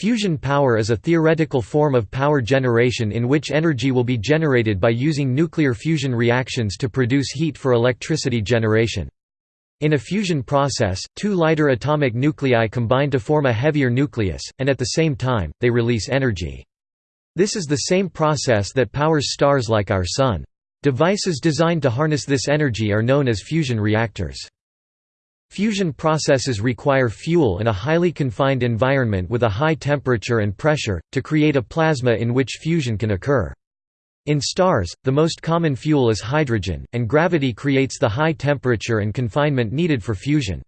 Fusion power is a theoretical form of power generation in which energy will be generated by using nuclear fusion reactions to produce heat for electricity generation. In a fusion process, two lighter atomic nuclei combine to form a heavier nucleus, and at the same time, they release energy. This is the same process that powers stars like our Sun. Devices designed to harness this energy are known as fusion reactors. Fusion processes require fuel in a highly confined environment with a high temperature and pressure, to create a plasma in which fusion can occur. In stars, the most common fuel is hydrogen, and gravity creates the high temperature and confinement needed for fusion.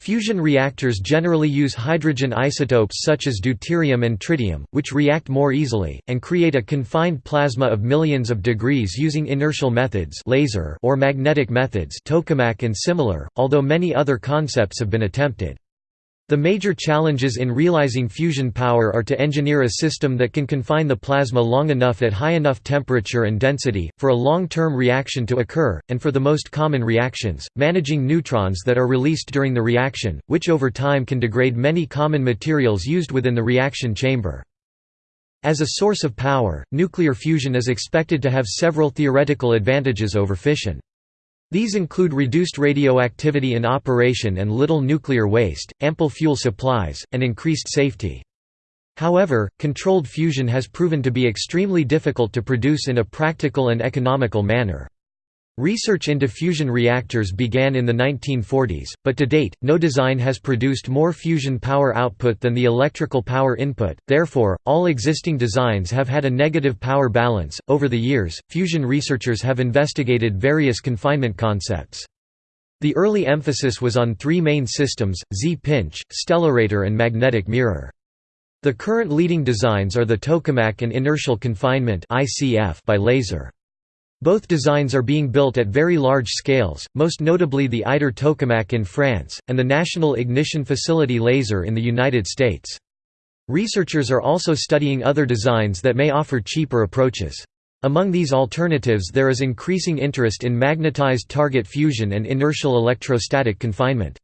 Fusion reactors generally use hydrogen isotopes such as deuterium and tritium, which react more easily, and create a confined plasma of millions of degrees using inertial methods laser or magnetic methods tokamak and similar, although many other concepts have been attempted. The major challenges in realizing fusion power are to engineer a system that can confine the plasma long enough at high enough temperature and density, for a long-term reaction to occur, and for the most common reactions, managing neutrons that are released during the reaction, which over time can degrade many common materials used within the reaction chamber. As a source of power, nuclear fusion is expected to have several theoretical advantages over fission. These include reduced radioactivity in operation and little nuclear waste, ample fuel supplies, and increased safety. However, controlled fusion has proven to be extremely difficult to produce in a practical and economical manner. Research into fusion reactors began in the 1940s, but to date, no design has produced more fusion power output than the electrical power input, therefore, all existing designs have had a negative power balance. Over the years, fusion researchers have investigated various confinement concepts. The early emphasis was on three main systems Z-pinch, stellarator, and magnetic mirror. The current leading designs are the tokamak and inertial confinement by laser. Both designs are being built at very large scales, most notably the ITER tokamak in France, and the National Ignition Facility laser in the United States. Researchers are also studying other designs that may offer cheaper approaches. Among these alternatives there is increasing interest in magnetized target fusion and inertial electrostatic confinement.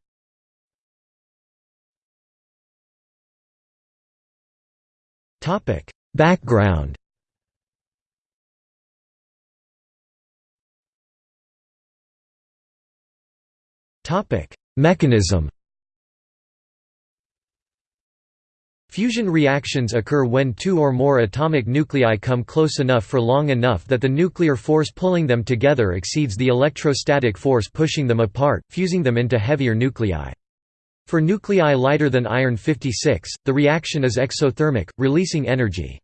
Background Topic: Mechanism. Fusion reactions occur when two or more atomic nuclei come close enough for long enough that the nuclear force pulling them together exceeds the electrostatic force pushing them apart, fusing them into heavier nuclei. For nuclei lighter than iron 56, the reaction is exothermic, releasing energy.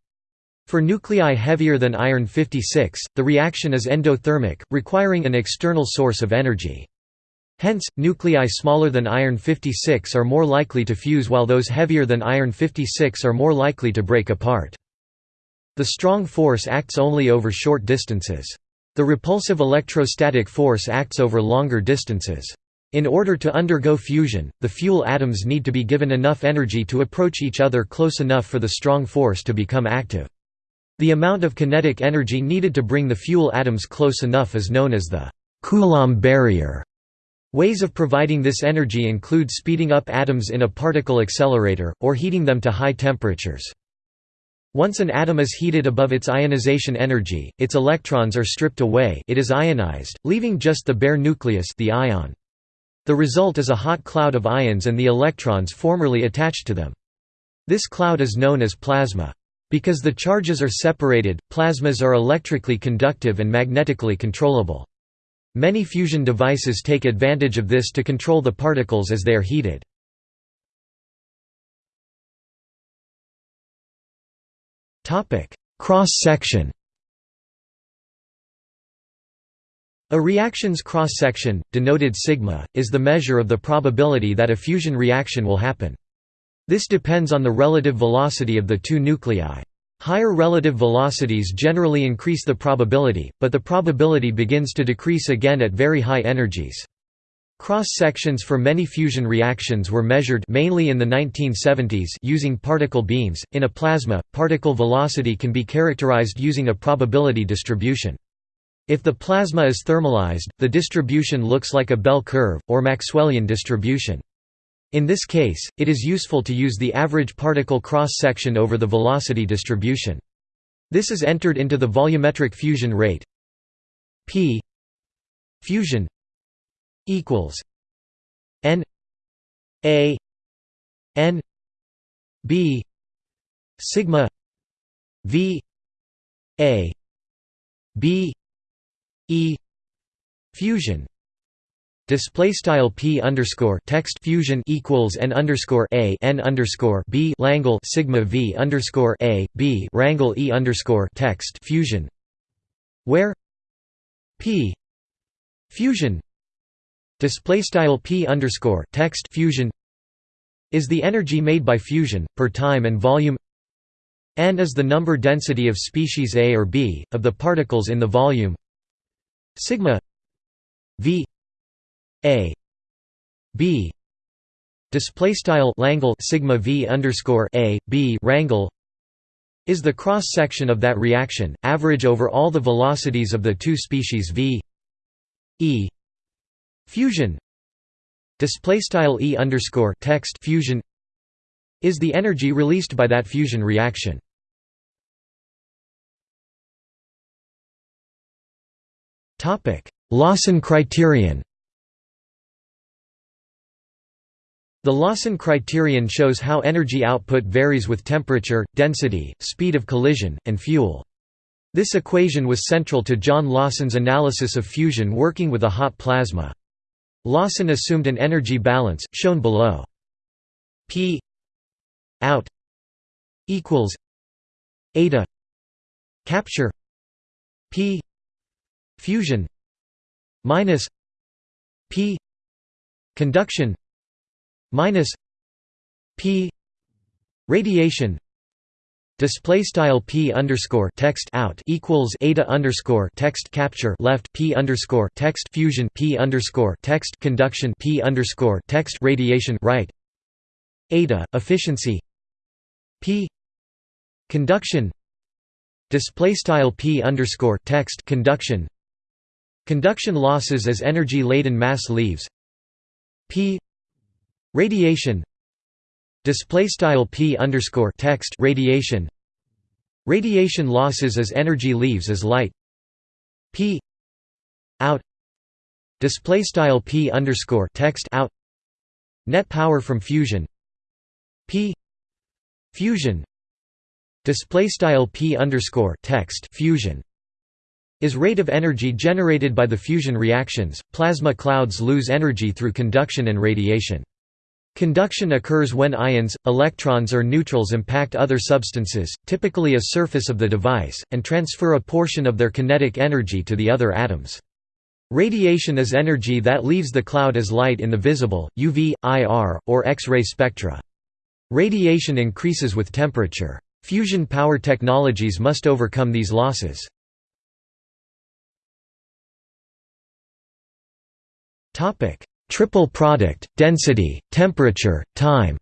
For nuclei heavier than iron 56, the reaction is endothermic, requiring an external source of energy. Hence, nuclei smaller than iron 56 are more likely to fuse while those heavier than iron 56 are more likely to break apart. The strong force acts only over short distances. The repulsive electrostatic force acts over longer distances. In order to undergo fusion, the fuel atoms need to be given enough energy to approach each other close enough for the strong force to become active. The amount of kinetic energy needed to bring the fuel atoms close enough is known as the Coulomb barrier. Ways of providing this energy include speeding up atoms in a particle accelerator, or heating them to high temperatures. Once an atom is heated above its ionization energy, its electrons are stripped away it is ionized, leaving just the bare nucleus the ion. The result is a hot cloud of ions and the electrons formerly attached to them. This cloud is known as plasma. Because the charges are separated, plasmas are electrically conductive and magnetically controllable. Many fusion devices take advantage of this to control the particles as they are heated. Cross-section A reaction's cross-section, denoted sigma, is the measure of the probability that a fusion reaction will happen. This depends on the relative velocity of the two nuclei. Higher relative velocities generally increase the probability, but the probability begins to decrease again at very high energies. Cross-sections for many fusion reactions were measured mainly in the 1970s using particle beams. In a plasma, particle velocity can be characterized using a probability distribution. If the plasma is thermalized, the distribution looks like a bell curve, or Maxwellian distribution. In this case, it is useful to use the average particle cross-section over the velocity distribution. This is entered into the volumetric fusion rate p fusion equals n a n b sigma v a b e fusion display style p underscore text fusion equals n underscore a n underscore b langle sigma v underscore a b rangle e underscore text fusion where p fusion display style p underscore text fusion is the energy made by fusion per time and volume n is the number density of species A or B, of the particles in the volume sigma v a. B. Display style langle sigma v underscore a b rangle is the cross section of that reaction average over all the velocities of the two species v. E. Fusion. Display style e underscore text fusion is the energy released by that fusion reaction. Topic: Lawson criterion The Lawson criterion shows how energy output varies with temperature, density, speed of collision, and fuel. This equation was central to John Lawson's analysis of fusion working with a hot plasma. Lawson assumed an energy balance, shown below. P out equals eta capture P fusion minus p conduction minus p radiation display style p underscore text out equals eta underscore text capture left p underscore text fusion p underscore text conduction p underscore text radiation right eta efficiency p conduction display style p underscore text conduction Conduction losses as energy-laden mass leaves p radiation. Display style p underscore text radiation. Radiation losses as energy leaves as light. P out. Display style p underscore text out. Net power from fusion. P fusion. Display style p underscore text fusion is rate of energy generated by the fusion reactions. Plasma clouds lose energy through conduction and radiation. Conduction occurs when ions, electrons or neutrals impact other substances, typically a surface of the device, and transfer a portion of their kinetic energy to the other atoms. Radiation is energy that leaves the cloud as light in the visible, UV, IR, or X-ray spectra. Radiation increases with temperature. Fusion power technologies must overcome these losses. Topic: Triple product, density, temperature, time.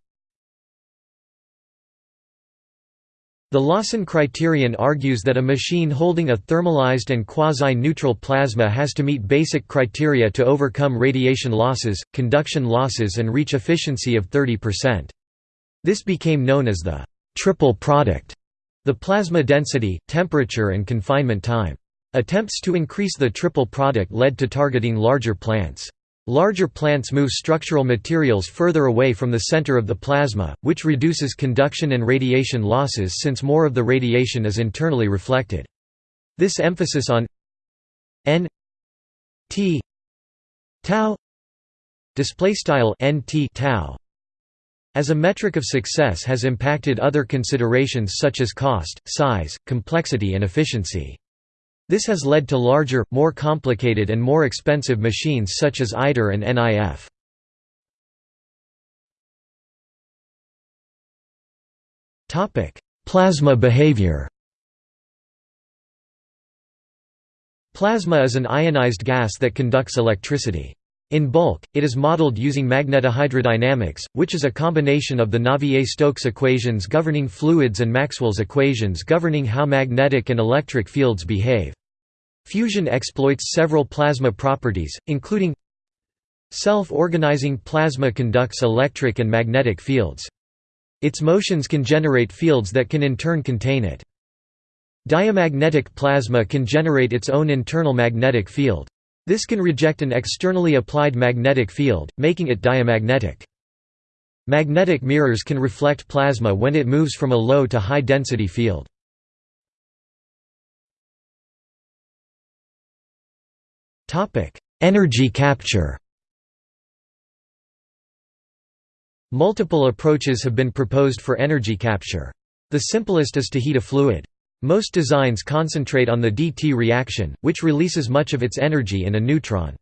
The Lawson criterion argues that a machine holding a thermalized and quasi-neutral plasma has to meet basic criteria to overcome radiation losses, conduction losses and reach efficiency of 30%. This became known as the triple product, the plasma density, temperature and confinement time. Attempts to increase the triple product led to targeting larger plants. Larger plants move structural materials further away from the center of the plasma, which reduces conduction and radiation losses since more of the radiation is internally reflected. This emphasis on n t tau display style nt tau as a metric of success has impacted other considerations such as cost, size, complexity and efficiency. This has led to larger, more complicated and more expensive machines such as ITER and NIF. Plasma behavior Plasma is an ionized gas that conducts electricity. In bulk, it is modeled using magnetohydrodynamics, which is a combination of the Navier-Stokes equations governing fluids and Maxwell's equations governing how magnetic and electric fields behave. Fusion exploits several plasma properties, including Self-organizing plasma conducts electric and magnetic fields. Its motions can generate fields that can in turn contain it. Diamagnetic plasma can generate its own internal magnetic field. This can reject an externally applied magnetic field, making it diamagnetic. Magnetic mirrors can reflect plasma when it moves from a low to high density field. Energy capture Multiple approaches have been proposed for energy capture. The simplest is to heat a fluid. Most designs concentrate on the DT reaction, which releases much of its energy in a neutron.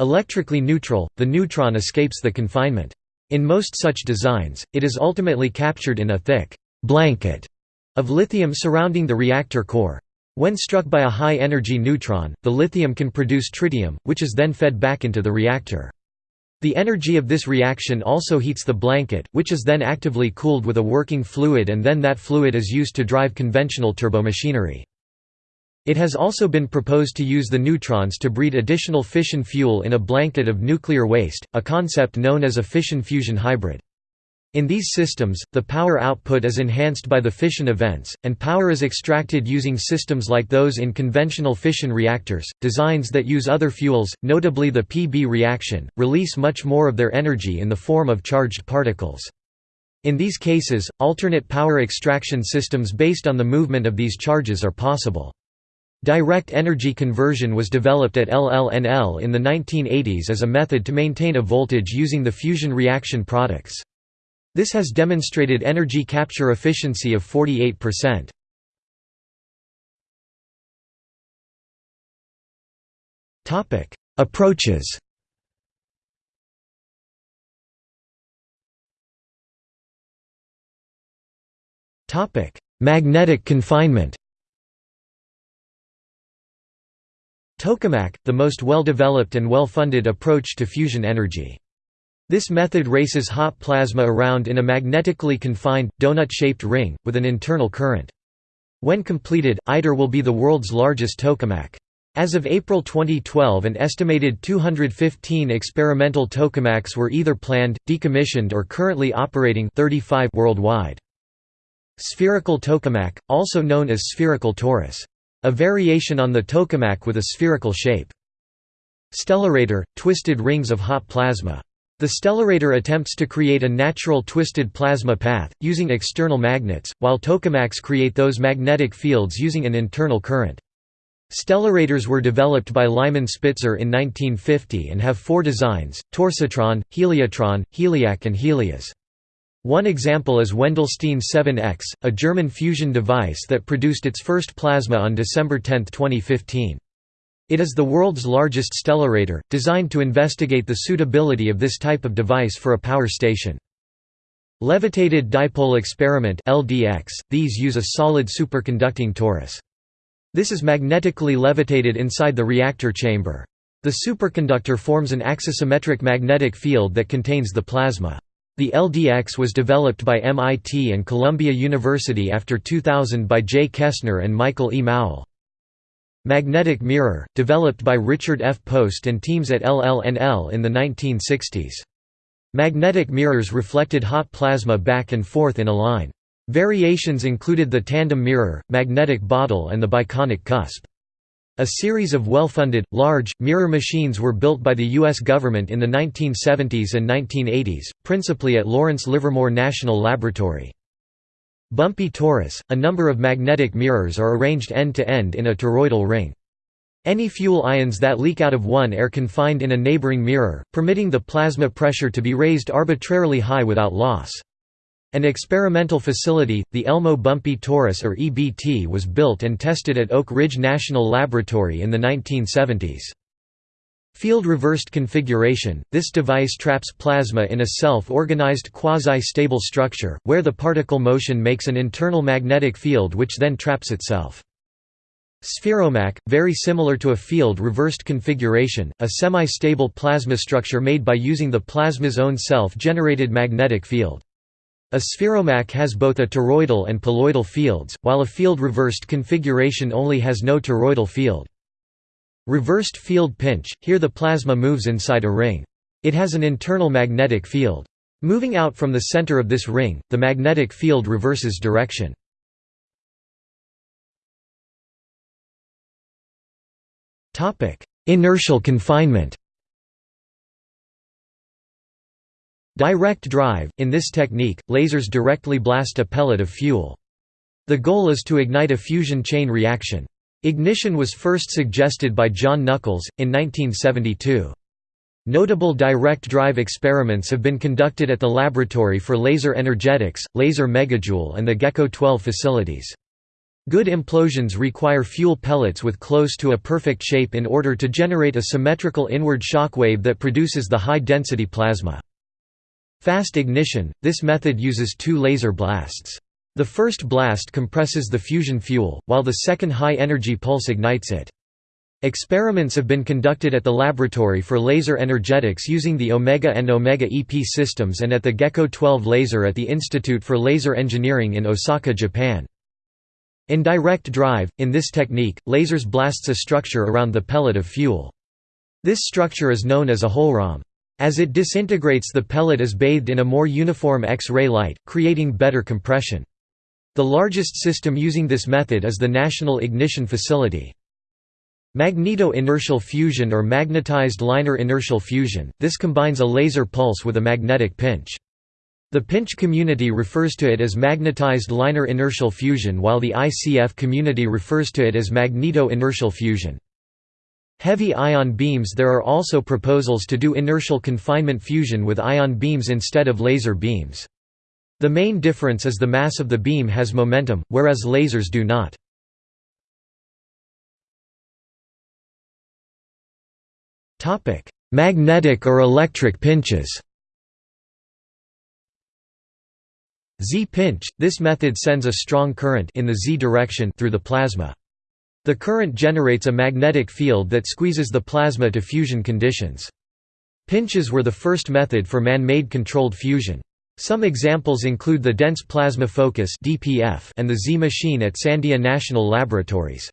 Electrically neutral, the neutron escapes the confinement. In most such designs, it is ultimately captured in a thick blanket of lithium surrounding the reactor core. When struck by a high-energy neutron, the lithium can produce tritium, which is then fed back into the reactor. The energy of this reaction also heats the blanket, which is then actively cooled with a working fluid and then that fluid is used to drive conventional turbomachinery. It has also been proposed to use the neutrons to breed additional fission fuel in a blanket of nuclear waste, a concept known as a fission-fusion hybrid. In these systems, the power output is enhanced by the fission events, and power is extracted using systems like those in conventional fission reactors. Designs that use other fuels, notably the PB reaction, release much more of their energy in the form of charged particles. In these cases, alternate power extraction systems based on the movement of these charges are possible. Direct energy conversion was developed at LLNL in the 1980s as a method to maintain a voltage using the fusion reaction products. This has demonstrated energy capture efficiency of 48%. Topic: Approaches. Topic: Magnetic confinement. Tokamak, the most well-developed and well-funded approach to fusion energy. This method races hot plasma around in a magnetically confined, donut-shaped ring, with an internal current. When completed, ITER will be the world's largest tokamak. As of April 2012 an estimated 215 experimental tokamaks were either planned, decommissioned or currently operating 35 worldwide. Spherical tokamak, also known as spherical torus. A variation on the tokamak with a spherical shape. Stellarator – twisted rings of hot plasma. The stellarator attempts to create a natural twisted plasma path, using external magnets, while tokamaks create those magnetic fields using an internal current. Stellarators were developed by Lyman Spitzer in 1950 and have four designs, Torsatron, Heliotron, Heliac and Helias. One example is Wendelstein 7X, a German fusion device that produced its first plasma on December 10, 2015. It is the world's largest stellarator, designed to investigate the suitability of this type of device for a power station. Levitated dipole experiment LDX, these use a solid superconducting torus. This is magnetically levitated inside the reactor chamber. The superconductor forms an axisymmetric magnetic field that contains the plasma. The LDX was developed by MIT and Columbia University after 2000 by Jay Kesner and Michael E. Mauel. Magnetic mirror, developed by Richard F. Post and teams at LLNL in the 1960s. Magnetic mirrors reflected hot plasma back and forth in a line. Variations included the tandem mirror, magnetic bottle and the biconic cusp. A series of well-funded, large, mirror machines were built by the U.S. government in the 1970s and 1980s, principally at Lawrence Livermore National Laboratory. Bumpy torus, a number of magnetic mirrors are arranged end-to-end -end in a toroidal ring. Any fuel ions that leak out of one are confined in a neighboring mirror, permitting the plasma pressure to be raised arbitrarily high without loss. An experimental facility, the Elmo Bumpy Torus or EBT was built and tested at Oak Ridge National Laboratory in the 1970s. Field-reversed configuration – This device traps plasma in a self-organized quasi-stable structure, where the particle motion makes an internal magnetic field which then traps itself. Spheromak – Very similar to a field-reversed configuration, a semi-stable plasma structure made by using the plasma's own self-generated magnetic field. A spheromak has both a toroidal and poloidal fields, while a field-reversed configuration only has no toroidal field. Reversed field pinch – Here the plasma moves inside a ring. It has an internal magnetic field. Moving out from the center of this ring, the magnetic field reverses direction. Inertial confinement Direct drive – In this technique, lasers directly blast a pellet of fuel. The goal is to ignite a fusion chain reaction. Ignition was first suggested by John Nuckolls, in 1972. Notable direct drive experiments have been conducted at the Laboratory for Laser Energetics, Laser Megajoule and the GEKKO 12 facilities. Good implosions require fuel pellets with close to a perfect shape in order to generate a symmetrical inward shock wave that produces the high-density plasma. Fast ignition – This method uses two laser blasts. The first blast compresses the fusion fuel, while the second high-energy pulse ignites it. Experiments have been conducted at the Laboratory for Laser Energetics using the Omega and Omega EP systems and at the GEKKO 12 laser at the Institute for Laser Engineering in Osaka, Japan. In direct drive, in this technique, lasers blasts a structure around the pellet of fuel. This structure is known as a hohlraum. As it disintegrates the pellet is bathed in a more uniform X-ray light, creating better compression. The largest system using this method is the National Ignition Facility. Magneto-inertial fusion or magnetized liner inertial fusion, this combines a laser pulse with a magnetic pinch. The pinch community refers to it as magnetized liner inertial fusion while the ICF community refers to it as magneto-inertial fusion. Heavy ion beams There are also proposals to do inertial confinement fusion with ion beams instead of laser beams. The main difference is the mass of the beam has momentum, whereas lasers do not. Magnetic or electric pinches Z-pinch – This method sends a strong current in the z direction through the plasma. The current generates a magnetic field that squeezes the plasma to fusion conditions. Pinches were the first method for man-made controlled fusion. Some examples include the Dense Plasma Focus and the Z-machine at Sandia National Laboratories.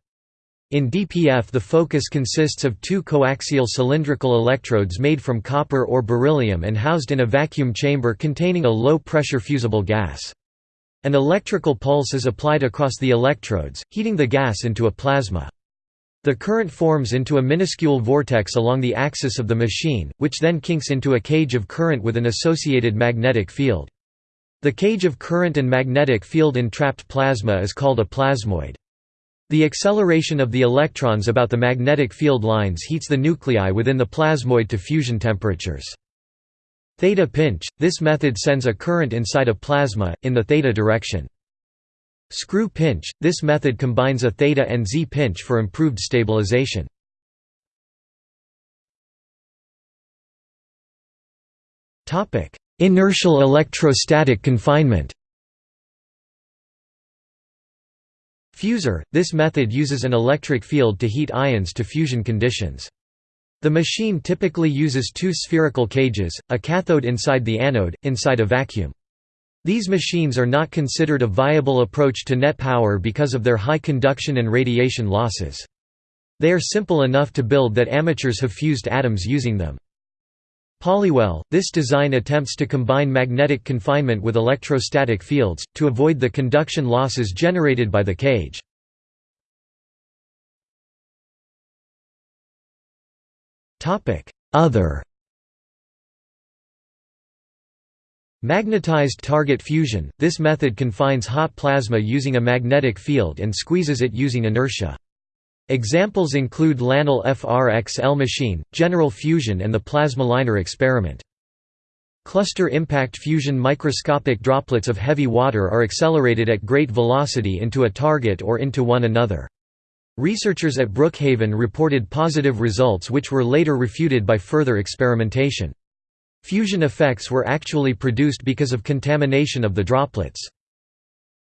In DPF the focus consists of two coaxial cylindrical electrodes made from copper or beryllium and housed in a vacuum chamber containing a low-pressure fusible gas. An electrical pulse is applied across the electrodes, heating the gas into a plasma. The current forms into a minuscule vortex along the axis of the machine, which then kinks into a cage of current with an associated magnetic field. The cage of current and magnetic field entrapped plasma is called a plasmoid. The acceleration of the electrons about the magnetic field lines heats the nuclei within the plasmoid to fusion temperatures. Theta pinch – This method sends a current inside a plasma, in the theta direction. Screw pinch – This method combines a theta and Z pinch for improved stabilization. Inertial electrostatic confinement Fusor – This method uses an electric field to heat ions to fusion conditions. The machine typically uses two spherical cages, a cathode inside the anode, inside a vacuum. These machines are not considered a viable approach to net power because of their high conduction and radiation losses. They are simple enough to build that amateurs have fused atoms using them. Polywell – This design attempts to combine magnetic confinement with electrostatic fields, to avoid the conduction losses generated by the cage. Other Magnetized target fusion – This method confines hot plasma using a magnetic field and squeezes it using inertia. Examples include LANL FRXL machine, general fusion and the plasma liner experiment. Cluster impact fusion microscopic droplets of heavy water are accelerated at great velocity into a target or into one another. Researchers at Brookhaven reported positive results which were later refuted by further experimentation. Fusion effects were actually produced because of contamination of the droplets.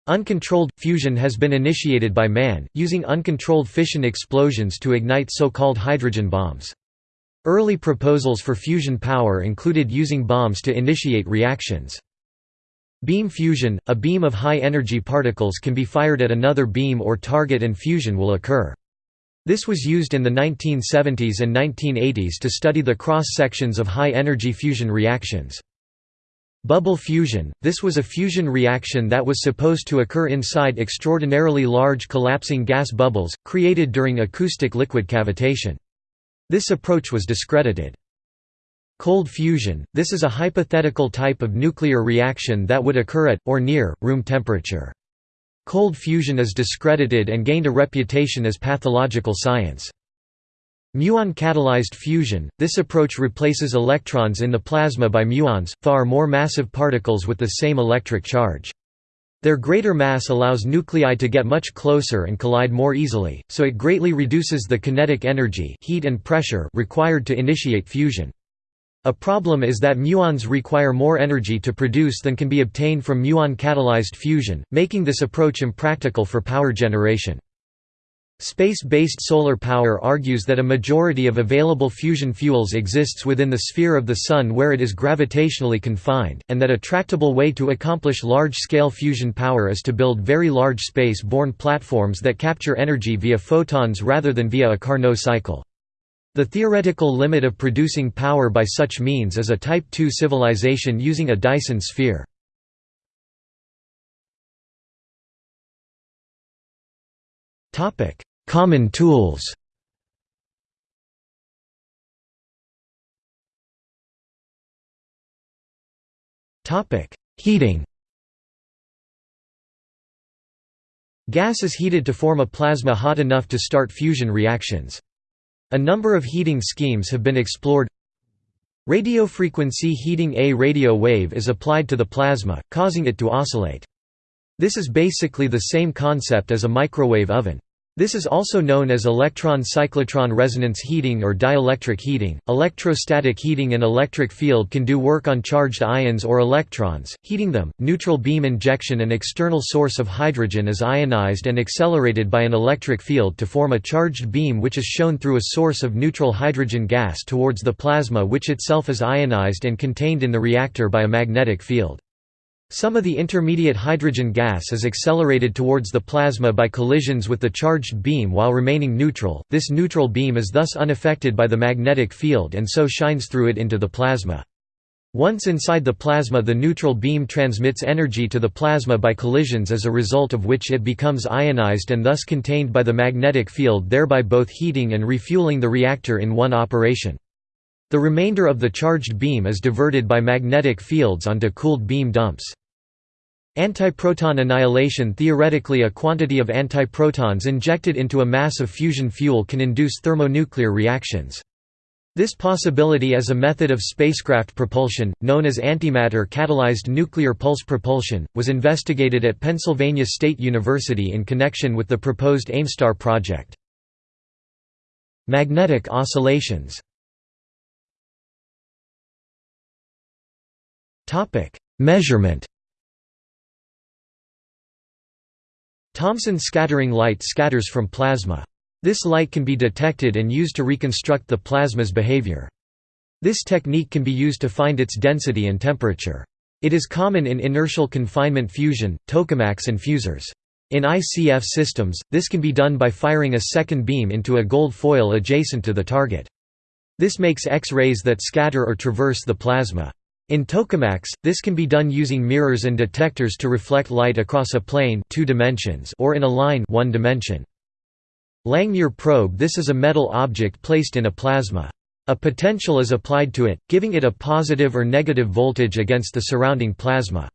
Uncontrolled fusion has been initiated by man, using uncontrolled fission explosions to ignite so-called hydrogen bombs. Early proposals for fusion power included using bombs to initiate reactions. Beam fusion – A beam of high-energy particles can be fired at another beam or target and fusion will occur. This was used in the 1970s and 1980s to study the cross-sections of high-energy fusion reactions. Bubble fusion – This was a fusion reaction that was supposed to occur inside extraordinarily large collapsing gas bubbles, created during acoustic liquid cavitation. This approach was discredited. Cold fusion – This is a hypothetical type of nuclear reaction that would occur at, or near, room temperature. Cold fusion is discredited and gained a reputation as pathological science. Muon-catalyzed fusion – This approach replaces electrons in the plasma by muons, far more massive particles with the same electric charge. Their greater mass allows nuclei to get much closer and collide more easily, so it greatly reduces the kinetic energy heat and pressure required to initiate fusion. A problem is that muons require more energy to produce than can be obtained from muon-catalyzed fusion, making this approach impractical for power generation. Space-based solar power argues that a majority of available fusion fuels exists within the sphere of the Sun where it is gravitationally confined, and that a tractable way to accomplish large-scale fusion power is to build very large space-borne platforms that capture energy via photons rather than via a Carnot cycle. The theoretical limit of producing power by such means is a Type II civilization using a Dyson sphere. Common tools Heating Gas is heated to form a plasma hot enough to start fusion reactions. A number of heating schemes have been explored. Radiofrequency heating A radio wave is applied to the plasma, causing it to oscillate. This is basically the same concept as a microwave oven. This is also known as electron-cyclotron resonance heating or dielectric heating. Electrostatic heating an electric field can do work on charged ions or electrons, heating them. Neutral beam injection an external source of hydrogen is ionized and accelerated by an electric field to form a charged beam which is shown through a source of neutral hydrogen gas towards the plasma which itself is ionized and contained in the reactor by a magnetic field. Some of the intermediate hydrogen gas is accelerated towards the plasma by collisions with the charged beam while remaining neutral, this neutral beam is thus unaffected by the magnetic field and so shines through it into the plasma. Once inside the plasma the neutral beam transmits energy to the plasma by collisions as a result of which it becomes ionized and thus contained by the magnetic field thereby both heating and refueling the reactor in one operation. The remainder of the charged beam is diverted by magnetic fields onto cooled beam dumps. Antiproton annihilation Theoretically a quantity of antiprotons injected into a mass of fusion fuel can induce thermonuclear reactions. This possibility as a method of spacecraft propulsion, known as antimatter-catalyzed nuclear pulse propulsion, was investigated at Pennsylvania State University in connection with the proposed AIMSTAR project. Magnetic oscillations Measurement Thomson scattering light scatters from plasma. This light can be detected and used to reconstruct the plasma's behavior. This technique can be used to find its density and temperature. It is common in inertial confinement fusion, tokamaks and fusors. In ICF systems, this can be done by firing a second beam into a gold foil adjacent to the target. This makes X-rays that scatter or traverse the plasma. In tokamaks, this can be done using mirrors and detectors to reflect light across a plane two dimensions or in a line one dimension. Langmuir probe This is a metal object placed in a plasma. A potential is applied to it, giving it a positive or negative voltage against the surrounding plasma.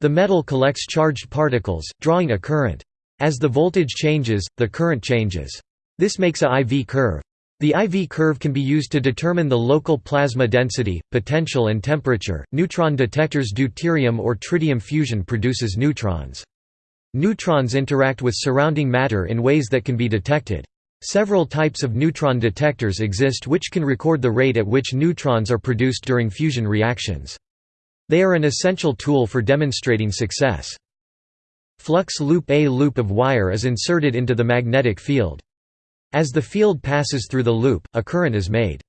The metal collects charged particles, drawing a current. As the voltage changes, the current changes. This makes a IV curve. The IV curve can be used to determine the local plasma density, potential and temperature. Neutron detectors deuterium or tritium fusion produces neutrons. Neutrons interact with surrounding matter in ways that can be detected. Several types of neutron detectors exist which can record the rate at which neutrons are produced during fusion reactions. They are an essential tool for demonstrating success. Flux loop A loop of wire is inserted into the magnetic field. As the field passes through the loop, a current is made.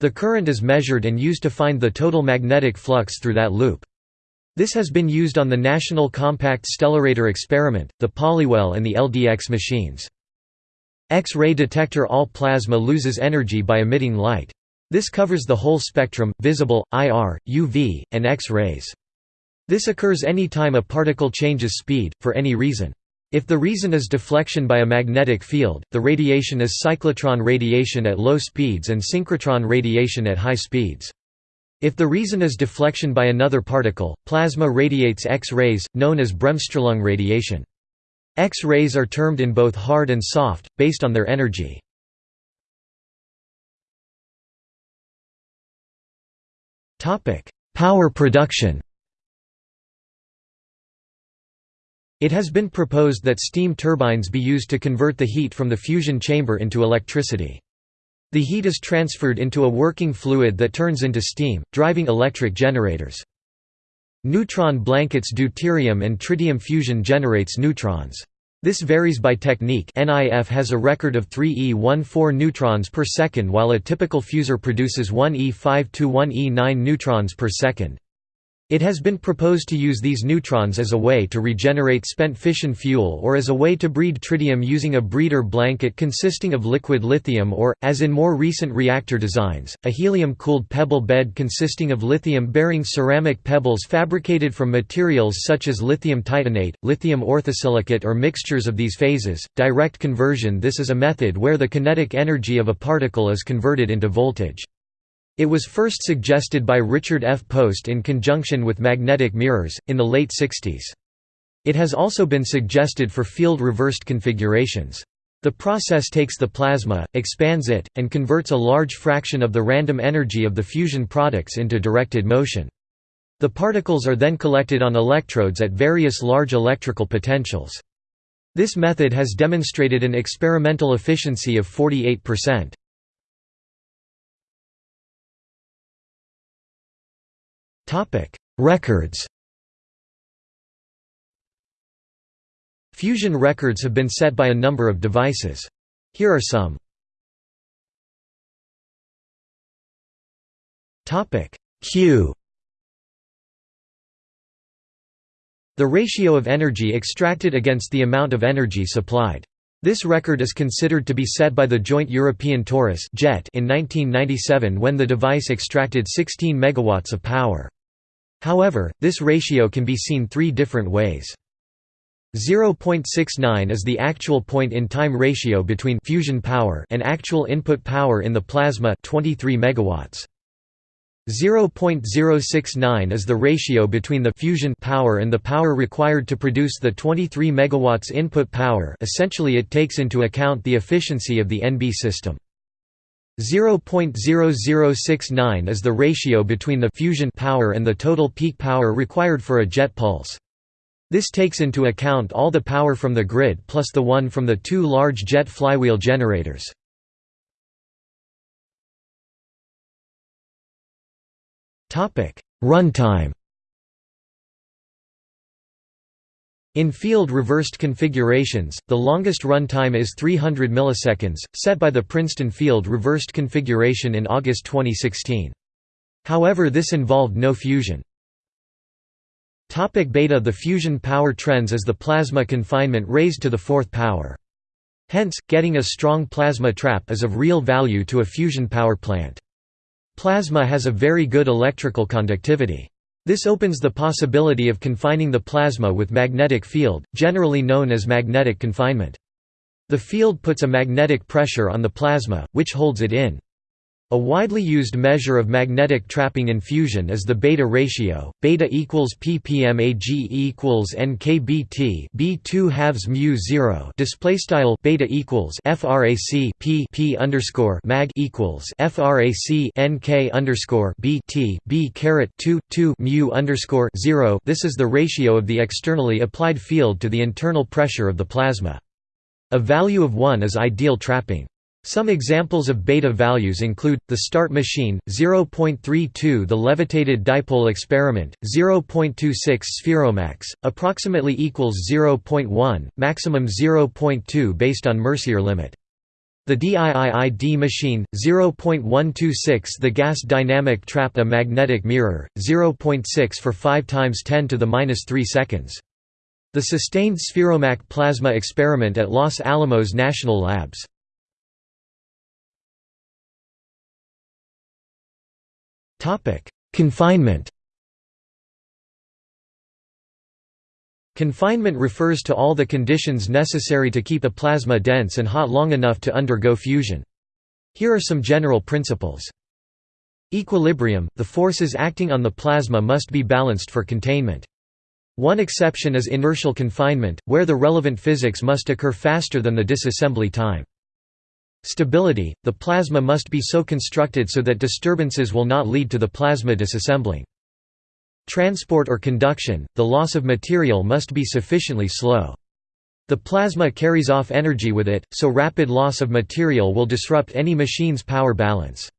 The current is measured and used to find the total magnetic flux through that loop. This has been used on the National Compact Stellarator experiment, the Polywell and the LDX machines. X-ray detector All plasma loses energy by emitting light. This covers the whole spectrum, visible, IR, UV, and X-rays. This occurs any time a particle changes speed, for any reason. If the reason is deflection by a magnetic field, the radiation is cyclotron radiation at low speeds and synchrotron radiation at high speeds. If the reason is deflection by another particle, plasma radiates X-rays, known as Bremsstrahlung radiation. X-rays are termed in both hard and soft, based on their energy. Power production It has been proposed that steam turbines be used to convert the heat from the fusion chamber into electricity. The heat is transferred into a working fluid that turns into steam, driving electric generators. Neutron blankets deuterium and tritium fusion generates neutrons. This varies by technique NIF has a record of 3 E14 neutrons per second while a typical fusor produces 1 E5 to 1 E9 neutrons per second. It has been proposed to use these neutrons as a way to regenerate spent fission fuel or as a way to breed tritium using a breeder blanket consisting of liquid lithium or, as in more recent reactor designs, a helium-cooled pebble bed consisting of lithium-bearing ceramic pebbles fabricated from materials such as lithium titanate, lithium orthosilicate or mixtures of these phases. Direct conversion This is a method where the kinetic energy of a particle is converted into voltage. It was first suggested by Richard F. Post in conjunction with magnetic mirrors, in the late 60s. It has also been suggested for field-reversed configurations. The process takes the plasma, expands it, and converts a large fraction of the random energy of the fusion products into directed motion. The particles are then collected on electrodes at various large electrical potentials. This method has demonstrated an experimental efficiency of 48%. Topic: Records. Fusion records have been set by a number of devices. Here are some. Topic: Q. The ratio of energy extracted against the amount of energy supplied. This record is considered to be set by the Joint European Torus in 1997 when the device extracted 16 megawatts of power. However, this ratio can be seen three different ways. 0.69 is the actual point-in-time ratio between fusion power and actual input power in the plasma 23 megawatts. 0.069 is the ratio between the fusion power and the power required to produce the 23 megawatts input power essentially it takes into account the efficiency of the NB system. 0.0069 is the ratio between the fusion power and the total peak power required for a jet pulse. This takes into account all the power from the grid plus the one from the two large jet flywheel generators. Runtime In field-reversed configurations, the longest runtime is 300 milliseconds, set by the Princeton field-reversed configuration in August 2016. However this involved no fusion. Topic beta The fusion power trends as the plasma confinement raised to the fourth power. Hence, getting a strong plasma trap is of real value to a fusion power plant. Plasma has a very good electrical conductivity. This opens the possibility of confining the plasma with magnetic field, generally known as magnetic confinement. The field puts a magnetic pressure on the plasma, which holds it in. A widely used measure of magnetic trapping in fusion is the beta ratio. Beta equals ppmag equals nkbt b2 halves mu 0. Display style beta equals frac p p underscore mag equals frac nk underscore b t b caret 2 2 mu underscore 0. This is the ratio of the externally applied field to the internal pressure of the plasma. A value of 1 is ideal trapping. Some examples of beta values include, the start machine, 0.32 the levitated dipole experiment, 0.26 spheromaks, approximately equals 0.1, maximum 0.2 based on Mercier limit. The DIIID machine, 0.126 the gas dynamic trap a magnetic mirror, 0.6 for 5 times 10 to the minus 3 seconds. The sustained spheromak plasma experiment at Los Alamos National Labs. Confinement Confinement refers to all the conditions necessary to keep a plasma dense and hot long enough to undergo fusion. Here are some general principles. Equilibrium – The forces acting on the plasma must be balanced for containment. One exception is inertial confinement, where the relevant physics must occur faster than the disassembly time. Stability – The plasma must be so constructed so that disturbances will not lead to the plasma disassembling. Transport or conduction – The loss of material must be sufficiently slow. The plasma carries off energy with it, so rapid loss of material will disrupt any machine's power balance.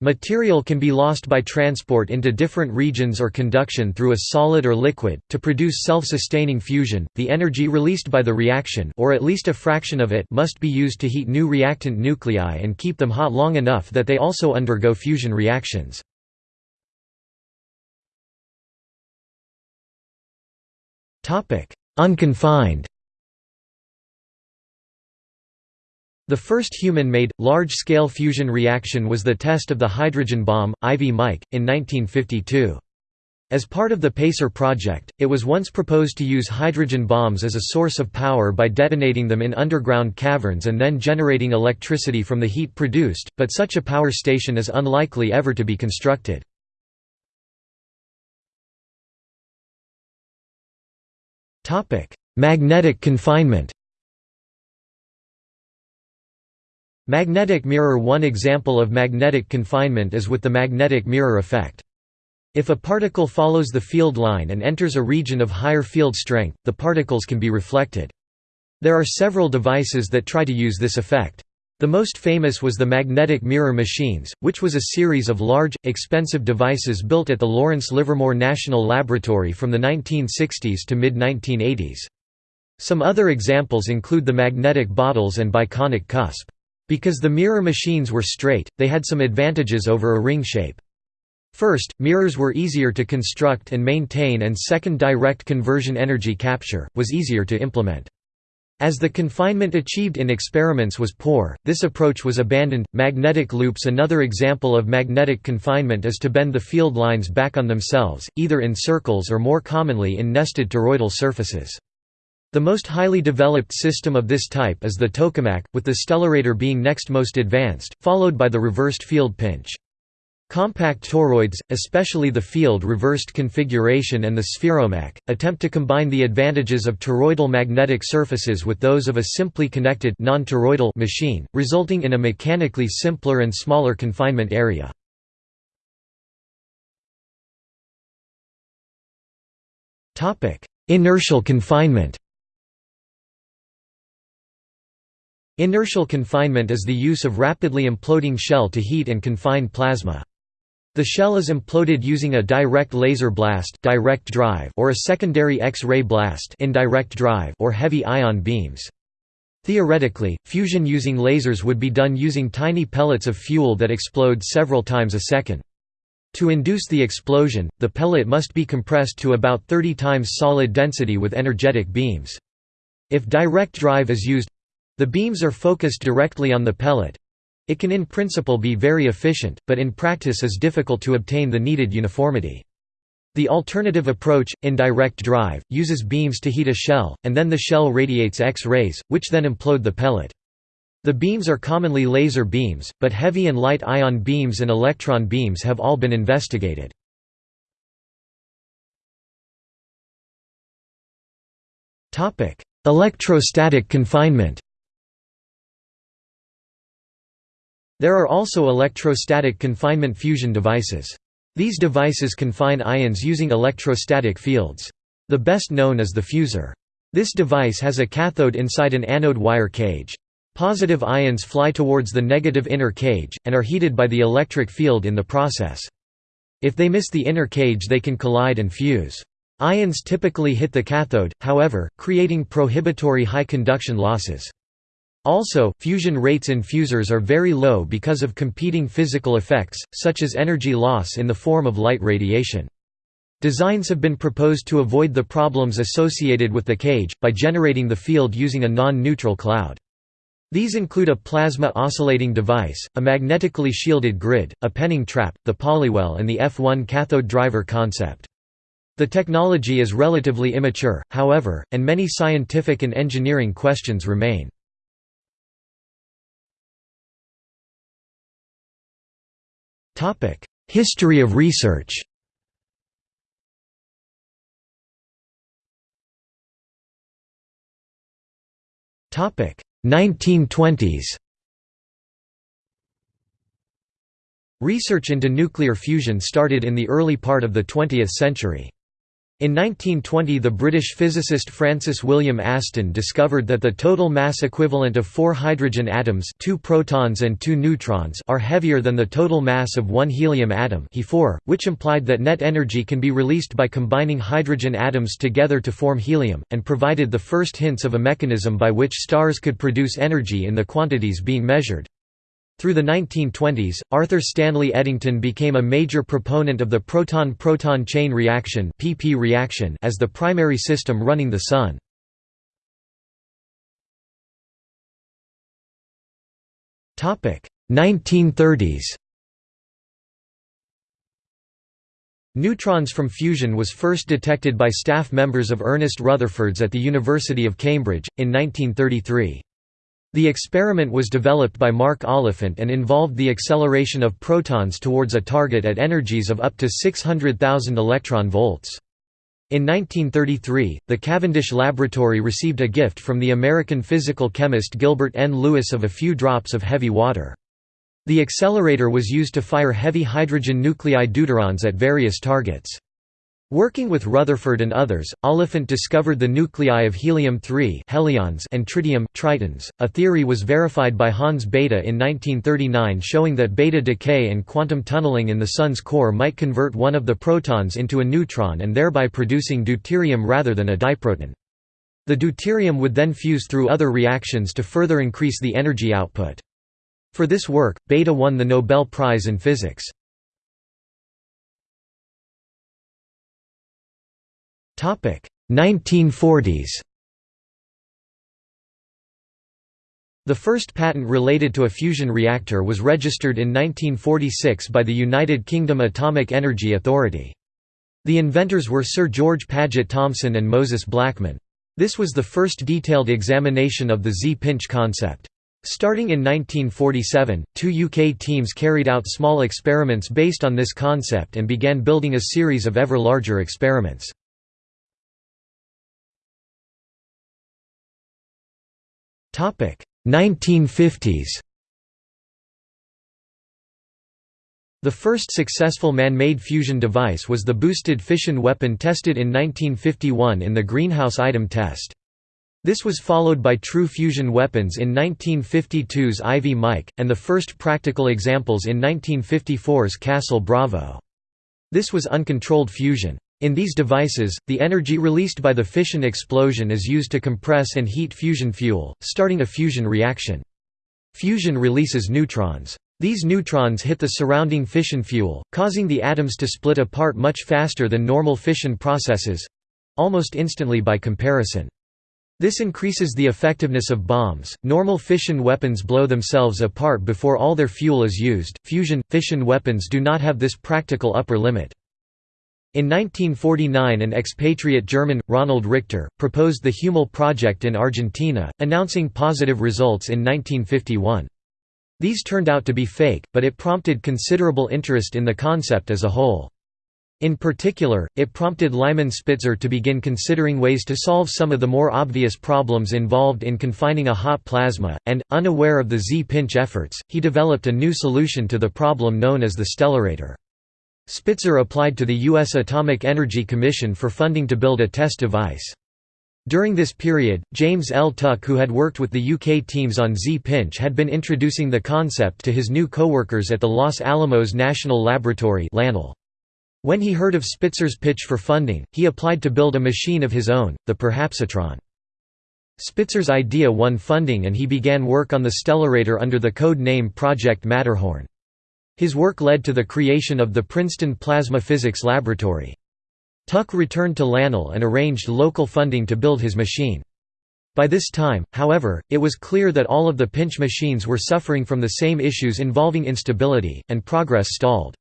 Material can be lost by transport into different regions or conduction through a solid or liquid. To produce self-sustaining fusion, the energy released by the reaction or at least a fraction of it must be used to heat new reactant nuclei and keep them hot long enough that they also undergo fusion reactions. Unconfined The first human-made, large-scale fusion reaction was the test of the hydrogen bomb, Ivy Mike, in 1952. As part of the PACER project, it was once proposed to use hydrogen bombs as a source of power by detonating them in underground caverns and then generating electricity from the heat produced, but such a power station is unlikely ever to be constructed. Magnetic confinement Magnetic mirror One example of magnetic confinement is with the magnetic mirror effect. If a particle follows the field line and enters a region of higher field strength, the particles can be reflected. There are several devices that try to use this effect. The most famous was the magnetic mirror machines, which was a series of large, expensive devices built at the Lawrence Livermore National Laboratory from the 1960s to mid-1980s. Some other examples include the magnetic bottles and biconic cusp. Because the mirror machines were straight, they had some advantages over a ring shape. First, mirrors were easier to construct and maintain and second direct conversion energy capture, was easier to implement. As the confinement achieved in experiments was poor, this approach was abandoned. Magnetic loops Another example of magnetic confinement is to bend the field lines back on themselves, either in circles or more commonly in nested toroidal surfaces. The most highly developed system of this type is the tokamak, with the stellarator being next most advanced, followed by the reversed field pinch. Compact toroids, especially the field-reversed configuration and the spheromak, attempt to combine the advantages of toroidal magnetic surfaces with those of a simply connected machine, resulting in a mechanically simpler and smaller confinement area. Inertial confinement Inertial confinement is the use of rapidly imploding shell to heat and confine plasma. The shell is imploded using a direct laser blast direct drive or a secondary X-ray blast indirect drive or heavy ion beams. Theoretically, fusion using lasers would be done using tiny pellets of fuel that explode several times a second. To induce the explosion, the pellet must be compressed to about 30 times solid density with energetic beams. If direct drive is used, the beams are focused directly on the pellet. It can in principle be very efficient, but in practice is difficult to obtain the needed uniformity. The alternative approach, indirect drive, uses beams to heat a shell, and then the shell radiates X-rays, which then implode the pellet. The beams are commonly laser beams, but heavy and light ion beams and electron beams have all been investigated. Electrostatic confinement There are also electrostatic confinement fusion devices. These devices confine ions using electrostatic fields. The best known is the fusor. This device has a cathode inside an anode wire cage. Positive ions fly towards the negative inner cage, and are heated by the electric field in the process. If they miss the inner cage they can collide and fuse. Ions typically hit the cathode, however, creating prohibitory high conduction losses. Also, fusion rates in fusors are very low because of competing physical effects, such as energy loss in the form of light radiation. Designs have been proposed to avoid the problems associated with the cage, by generating the field using a non-neutral cloud. These include a plasma oscillating device, a magnetically shielded grid, a penning trap, the polywell and the F1 cathode driver concept. The technology is relatively immature, however, and many scientific and engineering questions remain. History of research Topic 1920s Research into nuclear fusion started in the early part of the 20th century. In 1920 the British physicist Francis William Aston discovered that the total mass equivalent of four hydrogen atoms two protons and two neutrons are heavier than the total mass of one helium atom He4, which implied that net energy can be released by combining hydrogen atoms together to form helium, and provided the first hints of a mechanism by which stars could produce energy in the quantities being measured. Through the 1920s, Arthur Stanley Eddington became a major proponent of the proton-proton chain reaction (PP reaction) as the primary system running the Sun. Topic: 1930s. Neutrons from fusion was first detected by staff members of Ernest Rutherford's at the University of Cambridge, in 1933. The experiment was developed by Mark Oliphant and involved the acceleration of protons towards a target at energies of up to 600,000 electron volts. In 1933, the Cavendish Laboratory received a gift from the American physical chemist Gilbert N. Lewis of a few drops of heavy water. The accelerator was used to fire heavy hydrogen nuclei deuterons at various targets. Working with Rutherford and others, Oliphant discovered the nuclei of helium-3 and tritium tritons. A theory was verified by Hans Bethe in 1939 showing that beta decay and quantum tunneling in the Sun's core might convert one of the protons into a neutron and thereby producing deuterium rather than a diproton. The deuterium would then fuse through other reactions to further increase the energy output. For this work, Bethe won the Nobel Prize in Physics. 1940s The first patent related to a fusion reactor was registered in 1946 by the United Kingdom Atomic Energy Authority. The inventors were Sir George Paget Thomson and Moses Blackman. This was the first detailed examination of the Z-pinch concept. Starting in 1947, two UK teams carried out small experiments based on this concept and began building a series of ever larger experiments. 1950s The first successful man-made fusion device was the boosted fission weapon tested in 1951 in the greenhouse item test. This was followed by true fusion weapons in 1952's Ivy Mike, and the first practical examples in 1954's Castle Bravo. This was uncontrolled fusion. In these devices, the energy released by the fission explosion is used to compress and heat fusion fuel, starting a fusion reaction. Fusion releases neutrons. These neutrons hit the surrounding fission fuel, causing the atoms to split apart much faster than normal fission processes—almost instantly by comparison. This increases the effectiveness of bombs. Normal fission weapons blow themselves apart before all their fuel is used. Fusion fission weapons do not have this practical upper limit. In 1949 an expatriate German, Ronald Richter, proposed the Huemul project in Argentina, announcing positive results in 1951. These turned out to be fake, but it prompted considerable interest in the concept as a whole. In particular, it prompted Lyman Spitzer to begin considering ways to solve some of the more obvious problems involved in confining a hot plasma, and, unaware of the Z-pinch efforts, he developed a new solution to the problem known as the stellarator. Spitzer applied to the U.S. Atomic Energy Commission for funding to build a test device. During this period, James L. Tuck who had worked with the UK teams on Z-pinch had been introducing the concept to his new co-workers at the Los Alamos National Laboratory When he heard of Spitzer's pitch for funding, he applied to build a machine of his own, the Perhapsatron. Spitzer's idea won funding and he began work on the stellarator under the code name Project Matterhorn. His work led to the creation of the Princeton Plasma Physics Laboratory. Tuck returned to LANL and arranged local funding to build his machine. By this time, however, it was clear that all of the pinch machines were suffering from the same issues involving instability, and progress stalled.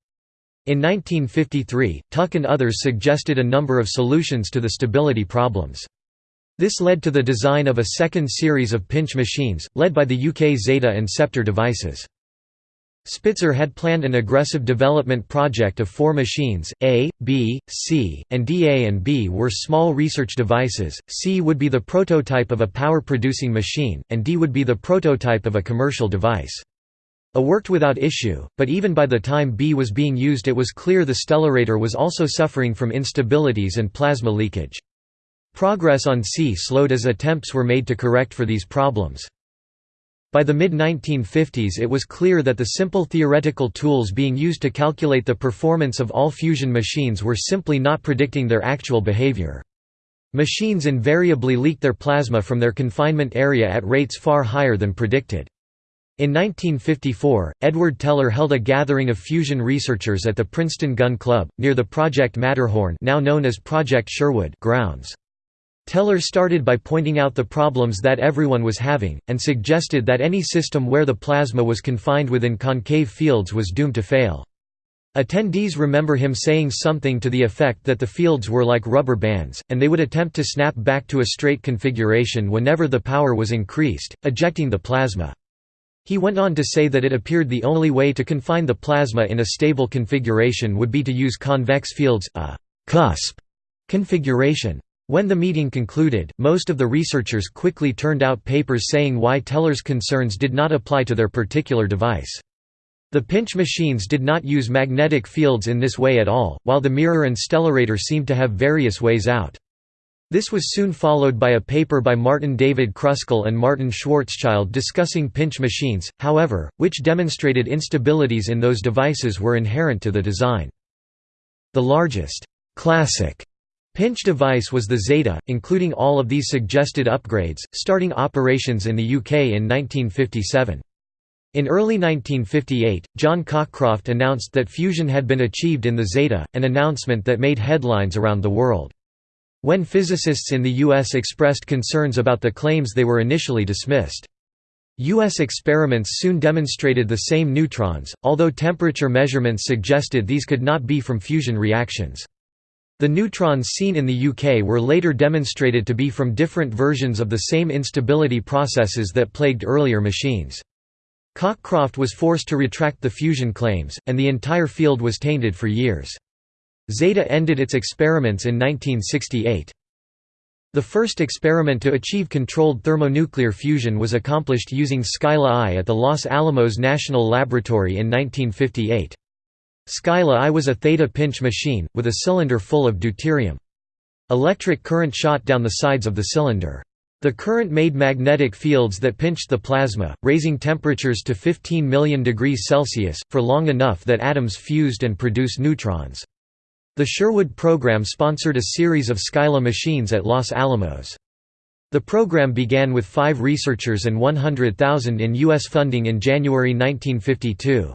In 1953, Tuck and others suggested a number of solutions to the stability problems. This led to the design of a second series of pinch machines, led by the UK Zeta and Scepter devices. Spitzer had planned an aggressive development project of four machines, A, B, C, and D. A and B were small research devices, C would be the prototype of a power-producing machine, and D would be the prototype of a commercial device. A worked without issue, but even by the time B was being used it was clear the Stellarator was also suffering from instabilities and plasma leakage. Progress on C slowed as attempts were made to correct for these problems. By the mid-1950s it was clear that the simple theoretical tools being used to calculate the performance of all fusion machines were simply not predicting their actual behavior. Machines invariably leaked their plasma from their confinement area at rates far higher than predicted. In 1954, Edward Teller held a gathering of fusion researchers at the Princeton Gun Club, near the Project Matterhorn now known as Project Sherwood grounds. Teller started by pointing out the problems that everyone was having, and suggested that any system where the plasma was confined within concave fields was doomed to fail. Attendees remember him saying something to the effect that the fields were like rubber bands, and they would attempt to snap back to a straight configuration whenever the power was increased, ejecting the plasma. He went on to say that it appeared the only way to confine the plasma in a stable configuration would be to use convex fields, a «cusp» configuration. When the meeting concluded, most of the researchers quickly turned out papers saying why Teller's concerns did not apply to their particular device. The pinch machines did not use magnetic fields in this way at all, while the mirror and stellarator seemed to have various ways out. This was soon followed by a paper by Martin David Kruskal and Martin Schwarzschild discussing pinch machines, however, which demonstrated instabilities in those devices were inherent to the design. The largest classic Pinch device was the Zeta, including all of these suggested upgrades, starting operations in the UK in 1957. In early 1958, John Cockcroft announced that fusion had been achieved in the Zeta, an announcement that made headlines around the world. When physicists in the U.S. expressed concerns about the claims they were initially dismissed. U.S. experiments soon demonstrated the same neutrons, although temperature measurements suggested these could not be from fusion reactions. The neutrons seen in the UK were later demonstrated to be from different versions of the same instability processes that plagued earlier machines. Cockcroft was forced to retract the fusion claims, and the entire field was tainted for years. Zeta ended its experiments in 1968. The first experiment to achieve controlled thermonuclear fusion was accomplished using Scylla I at the Los Alamos National Laboratory in 1958. Scylla I was a theta pinch machine, with a cylinder full of deuterium. Electric current shot down the sides of the cylinder. The current made magnetic fields that pinched the plasma, raising temperatures to 15 million degrees Celsius, for long enough that atoms fused and produced neutrons. The Sherwood program sponsored a series of Scylla machines at Los Alamos. The program began with five researchers and 100,000 in U.S. funding in January 1952.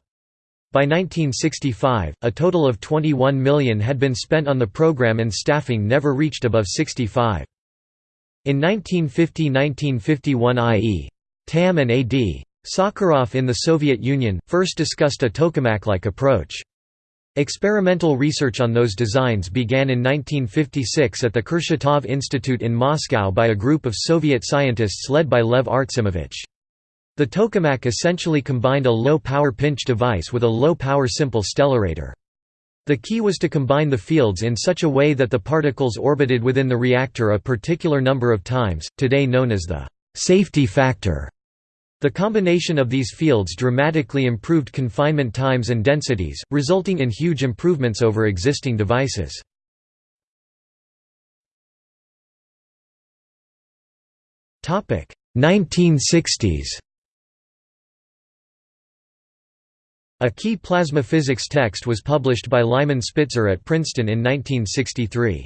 By 1965, a total of 21 million had been spent on the program and staffing never reached above 65. In 1950–1951 I.E. Tamm and A.D. Sakharov in the Soviet Union, first discussed a tokamak-like approach. Experimental research on those designs began in 1956 at the Kurchatov Institute in Moscow by a group of Soviet scientists led by Lev Artsimovich. The tokamak essentially combined a low-power pinch device with a low-power simple stellarator. The key was to combine the fields in such a way that the particles orbited within the reactor a particular number of times, today known as the safety factor. The combination of these fields dramatically improved confinement times and densities, resulting in huge improvements over existing devices. Topic 1960s A key plasma physics text was published by Lyman Spitzer at Princeton in 1963.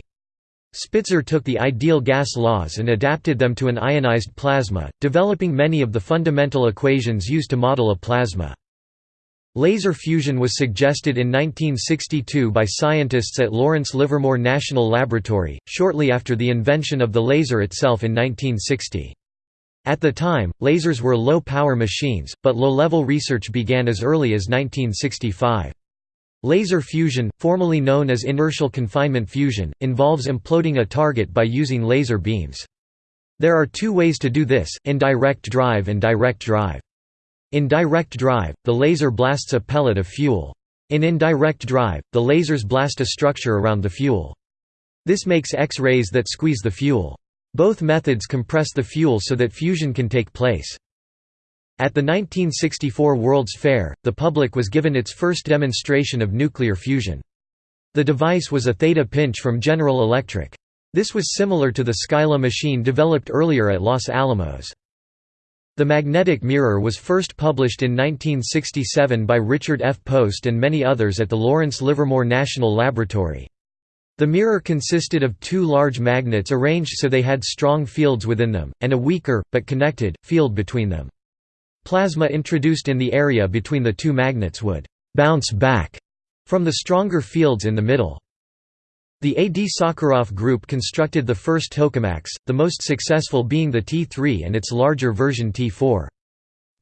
Spitzer took the ideal gas laws and adapted them to an ionized plasma, developing many of the fundamental equations used to model a plasma. Laser fusion was suggested in 1962 by scientists at Lawrence Livermore National Laboratory, shortly after the invention of the laser itself in 1960. At the time, lasers were low-power machines, but low-level research began as early as 1965. Laser fusion, formerly known as inertial confinement fusion, involves imploding a target by using laser beams. There are two ways to do this, indirect drive and direct drive. In direct drive, the laser blasts a pellet of fuel. In indirect drive, the lasers blast a structure around the fuel. This makes X-rays that squeeze the fuel. Both methods compress the fuel so that fusion can take place. At the 1964 World's Fair, the public was given its first demonstration of nuclear fusion. The device was a theta pinch from General Electric. This was similar to the Scylla machine developed earlier at Los Alamos. The magnetic mirror was first published in 1967 by Richard F. Post and many others at the Lawrence Livermore National Laboratory. The mirror consisted of two large magnets arranged so they had strong fields within them, and a weaker, but connected, field between them. Plasma introduced in the area between the two magnets would «bounce back» from the stronger fields in the middle. The A. D. Sakharov group constructed the first tokamaks, the most successful being the T3 and its larger version T4.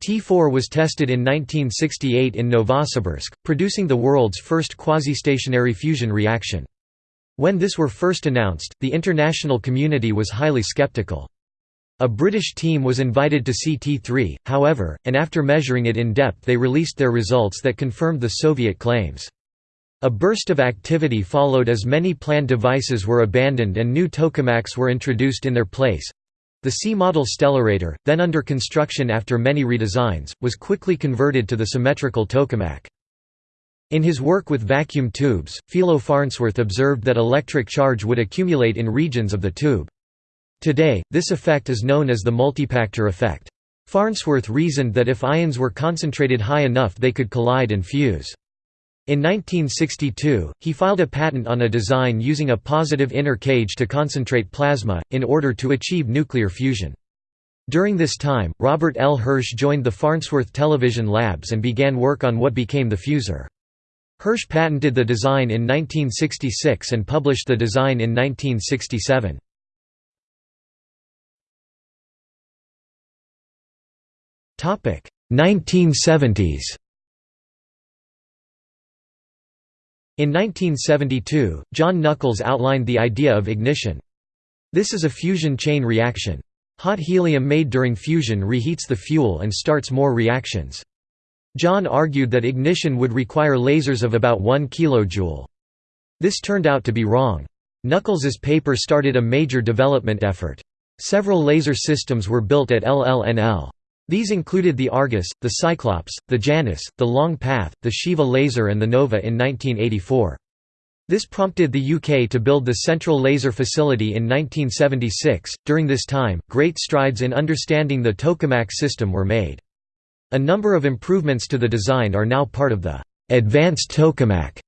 T4 was tested in 1968 in Novosibirsk, producing the world's first quasi-stationary fusion reaction. When this were first announced, the international community was highly skeptical. A British team was invited to see T3, however, and after measuring it in depth they released their results that confirmed the Soviet claims. A burst of activity followed as many planned devices were abandoned and new tokamaks were introduced in their place. The C-model Stellarator, then under construction after many redesigns, was quickly converted to the symmetrical tokamak. In his work with vacuum tubes, Philo Farnsworth observed that electric charge would accumulate in regions of the tube. Today, this effect is known as the multipactor effect. Farnsworth reasoned that if ions were concentrated high enough they could collide and fuse. In 1962, he filed a patent on a design using a positive inner cage to concentrate plasma, in order to achieve nuclear fusion. During this time, Robert L. Hirsch joined the Farnsworth Television Labs and began work on what became the fusor. Hirsch patented the design in 1966 and published the design in 1967. Topic 1970s In 1972, John Nuckolls outlined the idea of ignition. This is a fusion chain reaction. Hot helium made during fusion reheats the fuel and starts more reactions. John argued that ignition would require lasers of about 1 kJ. This turned out to be wrong. Nuckolls's paper started a major development effort. Several laser systems were built at LLNL. These included the Argus, the Cyclops, the Janus, the Long Path, the Shiva laser and the Nova in 1984. This prompted the UK to build the Central Laser Facility in 1976. During this time, great strides in understanding the tokamak system were made. A number of improvements to the design are now part of the advanced tokamak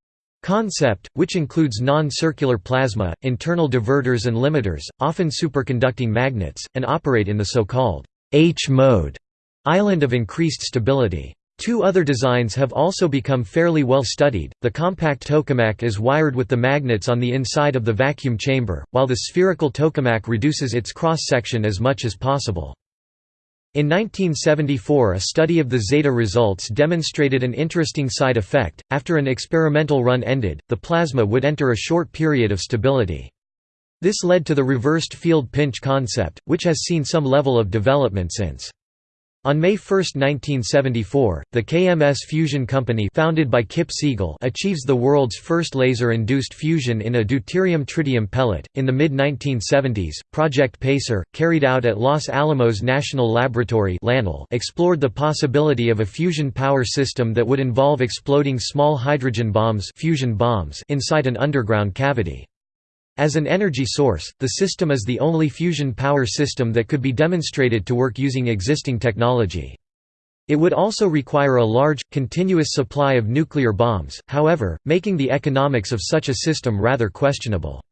concept, which includes non-circular plasma, internal diverters and limiters, often superconducting magnets, and operate in the so-called H mode Island of increased stability. Two other designs have also become fairly well studied. The compact tokamak is wired with the magnets on the inside of the vacuum chamber, while the spherical tokamak reduces its cross section as much as possible. In 1974 a study of the zeta results demonstrated an interesting side effect. After an experimental run ended, the plasma would enter a short period of stability. This led to the reversed field pinch concept, which has seen some level of development since. On May 1, 1974, the KMS Fusion Company founded by Kip Siegel achieves the world's first laser-induced fusion in a deuterium-tritium pellet. In the mid-1970s, Project PACER, carried out at Los Alamos National Laboratory explored the possibility of a fusion power system that would involve exploding small hydrogen bombs, fusion bombs inside an underground cavity. As an energy source, the system is the only fusion power system that could be demonstrated to work using existing technology. It would also require a large, continuous supply of nuclear bombs, however, making the economics of such a system rather questionable.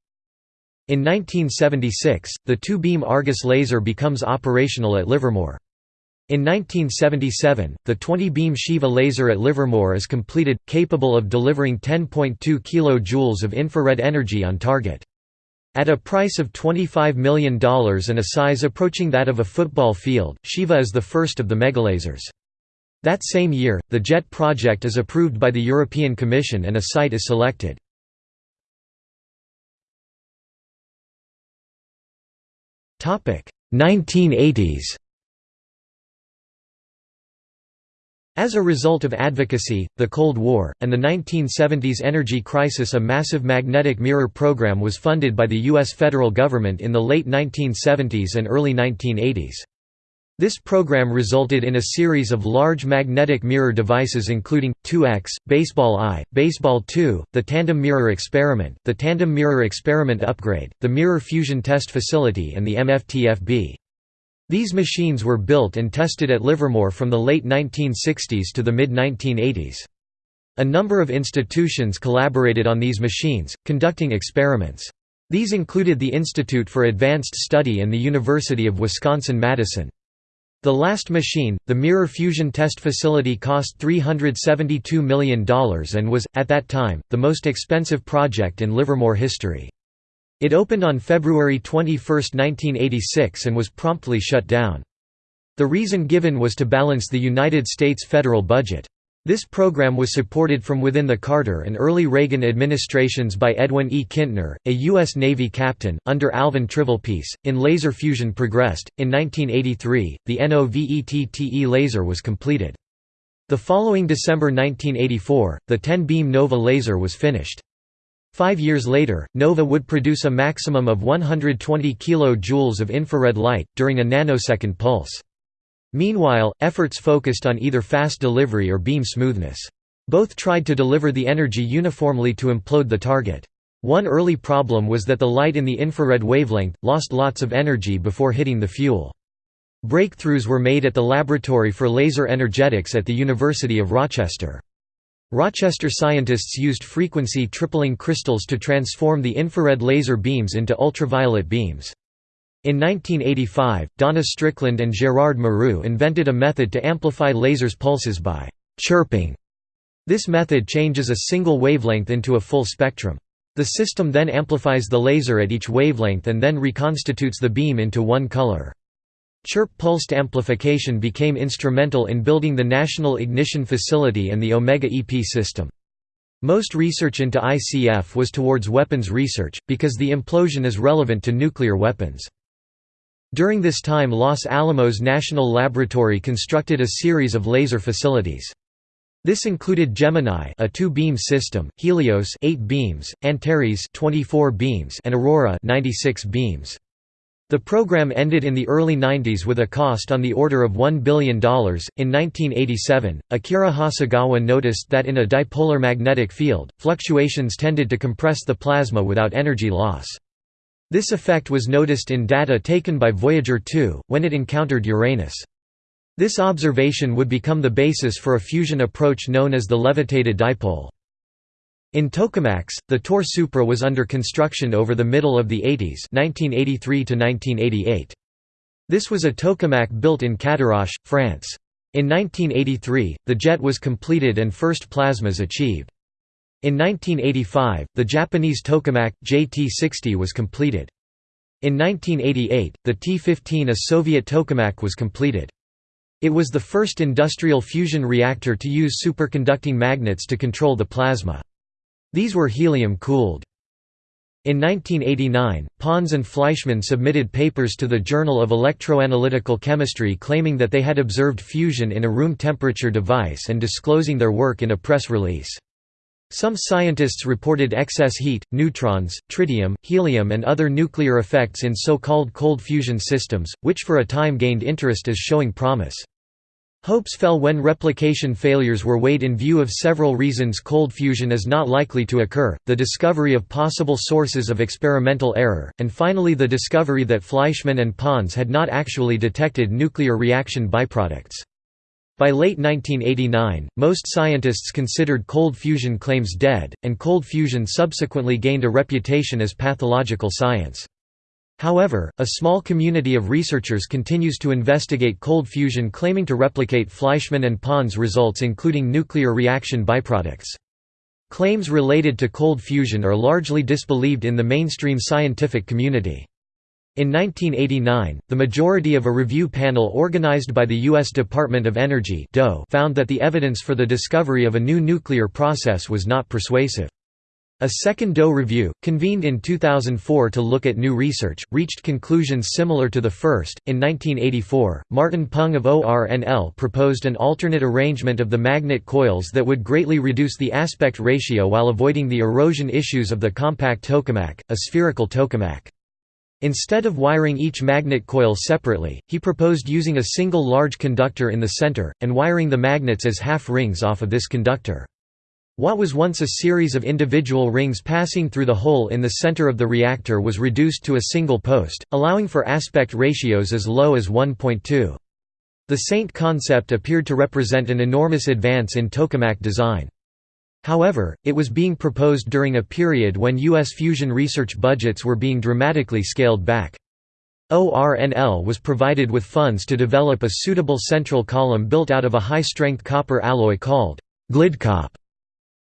In 1976, the two-beam Argus laser becomes operational at Livermore. In 1977, the 20-beam Shiva laser at Livermore is completed, capable of delivering 10.2 kJ of infrared energy on target. At a price of $25 million and a size approaching that of a football field, Shiva is the first of the megalasers. That same year, the JET project is approved by the European Commission and a site is selected. Topic 1980s. As a result of advocacy, the Cold War, and the 1970s energy crisis a massive magnetic mirror program was funded by the U.S. federal government in the late 1970s and early 1980s. This program resulted in a series of large magnetic mirror devices including, 2X, Baseball I, Baseball II, the Tandem Mirror Experiment, the Tandem Mirror Experiment Upgrade, the Mirror Fusion Test Facility and the MFTFB. These machines were built and tested at Livermore from the late 1960s to the mid-1980s. A number of institutions collaborated on these machines, conducting experiments. These included the Institute for Advanced Study and the University of Wisconsin-Madison. The last machine, the Mirror Fusion Test Facility cost $372 million and was, at that time, the most expensive project in Livermore history. It opened on February 21, 1986 and was promptly shut down. The reason given was to balance the United States federal budget. This program was supported from within the Carter and early Reagan administrations by Edwin E. Kintner, a U.S. Navy captain, under Alvin Trivelpiece. In laser fusion progressed. In 1983, the NOVETTE laser was completed. The following December 1984, the 10-beam NOVA laser was finished. Five years later, NOVA would produce a maximum of 120 kJ of infrared light, during a nanosecond pulse. Meanwhile, efforts focused on either fast delivery or beam smoothness. Both tried to deliver the energy uniformly to implode the target. One early problem was that the light in the infrared wavelength, lost lots of energy before hitting the fuel. Breakthroughs were made at the Laboratory for Laser Energetics at the University of Rochester. Rochester scientists used frequency tripling crystals to transform the infrared laser beams into ultraviolet beams. In 1985, Donna Strickland and Gérard Mourou invented a method to amplify lasers' pulses by «chirping». This method changes a single wavelength into a full spectrum. The system then amplifies the laser at each wavelength and then reconstitutes the beam into one color. Chirp pulsed amplification became instrumental in building the National Ignition Facility and the Omega EP system. Most research into ICF was towards weapons research, because the implosion is relevant to nuclear weapons. During this time Los Alamos National Laboratory constructed a series of laser facilities. This included Gemini, a two-beam system, Helios, 8 beams, Antares, 24 beams, and Aurora, 96 beams. The program ended in the early 90s with a cost on the order of $1 billion. In 1987, Akira Hasegawa noticed that in a dipolar magnetic field, fluctuations tended to compress the plasma without energy loss. This effect was noticed in data taken by Voyager 2, when it encountered Uranus. This observation would become the basis for a fusion approach known as the levitated dipole. In tokamaks, the Tore Supra was under construction over the middle of the 80s 1983 1988. This was a tokamak built in Cadarache, France. In 1983, the jet was completed and first plasmas achieved. In 1985, the Japanese tokamak, JT-60 was completed. In 1988, the T-15 a Soviet tokamak was completed. It was the first industrial fusion reactor to use superconducting magnets to control the plasma. These were helium-cooled. In 1989, Pons and Fleischmann submitted papers to the Journal of Electroanalytical Chemistry claiming that they had observed fusion in a room-temperature device and disclosing their work in a press release. Some scientists reported excess heat, neutrons, tritium, helium and other nuclear effects in so-called cold fusion systems, which for a time gained interest as showing promise. Hopes fell when replication failures were weighed in view of several reasons cold fusion is not likely to occur, the discovery of possible sources of experimental error, and finally the discovery that Fleischmann and Pons had not actually detected nuclear reaction byproducts. By late 1989, most scientists considered cold fusion claims dead, and cold fusion subsequently gained a reputation as pathological science. However, a small community of researchers continues to investigate cold fusion claiming to replicate Fleischmann and Pons results including nuclear reaction byproducts. Claims related to cold fusion are largely disbelieved in the mainstream scientific community. In 1989, the majority of a review panel organized by the U.S. Department of Energy found that the evidence for the discovery of a new nuclear process was not persuasive. A second DOE review, convened in 2004 to look at new research, reached conclusions similar to the first. In 1984, Martin Peng of ORNL proposed an alternate arrangement of the magnet coils that would greatly reduce the aspect ratio while avoiding the erosion issues of the compact tokamak, a spherical tokamak. Instead of wiring each magnet coil separately, he proposed using a single large conductor in the center, and wiring the magnets as half rings off of this conductor. What was once a series of individual rings passing through the hole in the center of the reactor was reduced to a single post, allowing for aspect ratios as low as 1.2. The Saint concept appeared to represent an enormous advance in tokamak design. However, it was being proposed during a period when U.S. fusion research budgets were being dramatically scaled back. ORNL was provided with funds to develop a suitable central column built out of a high-strength copper alloy called glidcop.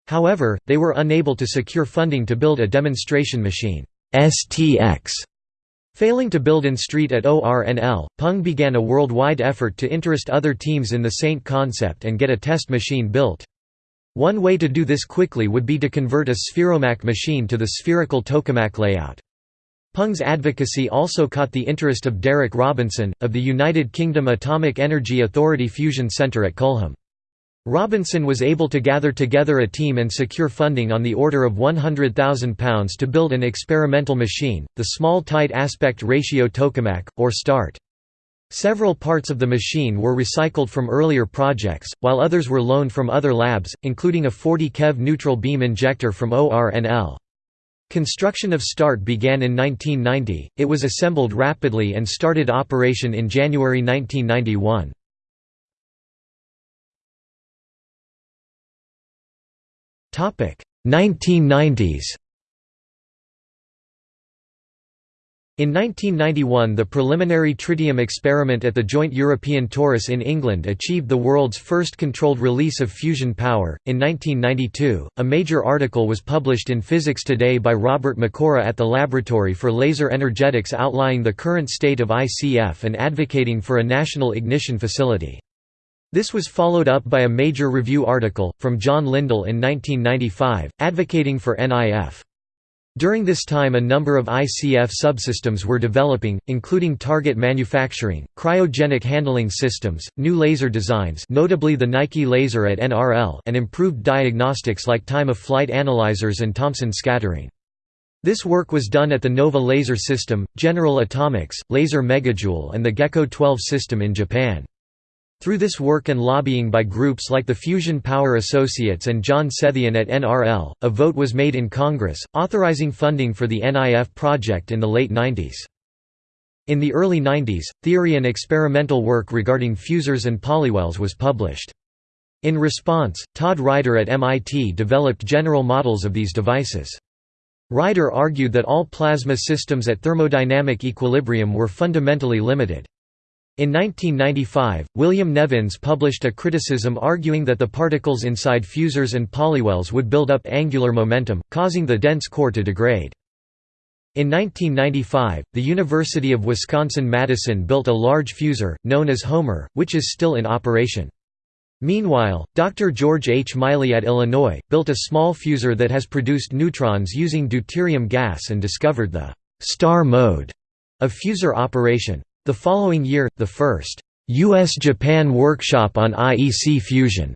However, they were unable to secure funding to build a demonstration machine STX. Failing to build in street at ORNL, Peng began a worldwide effort to interest other teams in the Saint concept and get a test machine built. One way to do this quickly would be to convert a spheromak machine to the spherical tokamak layout. Peng's advocacy also caught the interest of Derek Robinson, of the United Kingdom Atomic Energy Authority Fusion Centre at Culham. Robinson was able to gather together a team and secure funding on the order of £100,000 to build an experimental machine, the Small Tight Aspect Ratio Tokamak, or START. Several parts of the machine were recycled from earlier projects, while others were loaned from other labs, including a 40 keV neutral beam injector from ORNL. Construction of START began in 1990, it was assembled rapidly and started operation in January 1991. 1990s In 1991 the preliminary tritium experiment at the Joint European Torus in England achieved the world's first controlled release of fusion power. In 1992, a major article was published in Physics Today by Robert McCrory at the Laboratory for Laser Energetics outlining the current state of ICF and advocating for a national ignition facility. This was followed up by a major review article, from John Lindl in 1995, advocating for NIF. During this time a number of ICF subsystems were developing, including target manufacturing, cryogenic handling systems, new laser designs notably the Nike laser at NRL and improved diagnostics like time-of-flight analyzers and Thomson scattering. This work was done at the Nova Laser System, General Atomics, Laser Megajoule and the GEKKO 12 system in Japan. Through this work and lobbying by groups like the Fusion Power Associates and John Sethian at NRL, a vote was made in Congress, authorizing funding for the NIF project in the late 90s. In the early 90s, theory and experimental work regarding fusors and polywells was published. In response, Todd Rider at MIT developed general models of these devices. Rider argued that all plasma systems at thermodynamic equilibrium were fundamentally limited. In 1995, William Nevins published a criticism arguing that the particles inside fusors and polywells would build up angular momentum, causing the dense core to degrade. In 1995, the University of Wisconsin-Madison built a large fusor, known as Homer, which is still in operation. Meanwhile, Dr. George H. Miley at Illinois, built a small fusor that has produced neutrons using deuterium gas and discovered the «star mode» of fusor operation. The following year, the first U.S.-Japan workshop on IEC fusion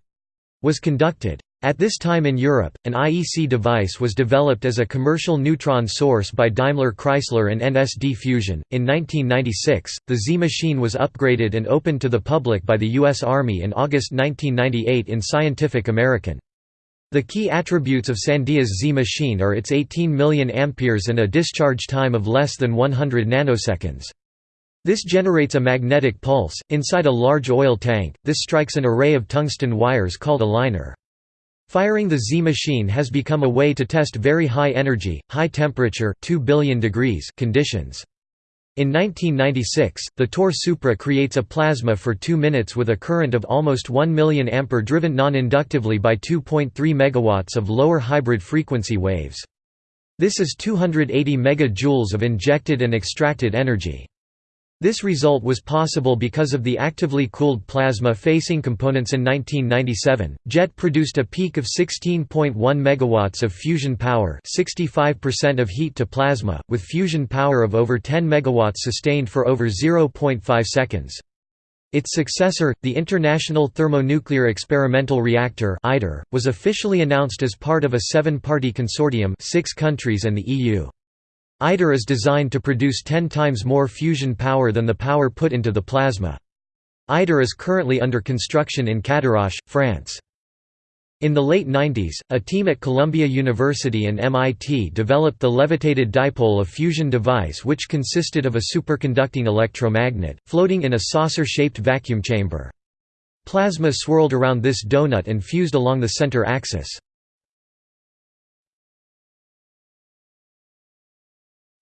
was conducted. At this time in Europe, an IEC device was developed as a commercial neutron source by Daimler Chrysler and NSD Fusion. In 1996, the Z machine was upgraded and opened to the public by the U.S. Army in August 1998 in Scientific American. The key attributes of Sandia's Z machine are its 18 million amperes and a discharge time of less than 100 nanoseconds. This generates a magnetic pulse, inside a large oil tank, this strikes an array of tungsten wires called a liner. Firing the Z machine has become a way to test very high energy, high temperature 2 billion degrees conditions. In 1996, the Tore Supra creates a plasma for 2 minutes with a current of almost 1 million ampere driven non-inductively by 2.3 megawatts of lower hybrid frequency waves. This is 280 megajoules of injected and extracted energy. This result was possible because of the actively cooled plasma facing components in 1997. JET produced a peak of 16.1 megawatts of fusion power, 65% of heat to plasma, with fusion power of over 10 megawatts sustained for over 0.5 seconds. Its successor, the International Thermonuclear Experimental Reactor (ITER), was officially announced as part of a seven-party consortium, six countries and the EU. ITER is designed to produce 10 times more fusion power than the power put into the plasma. ITER is currently under construction in Cadarache, France. In the late 90s, a team at Columbia University and MIT developed the levitated dipole of fusion device which consisted of a superconducting electromagnet, floating in a saucer-shaped vacuum chamber. Plasma swirled around this donut and fused along the center axis.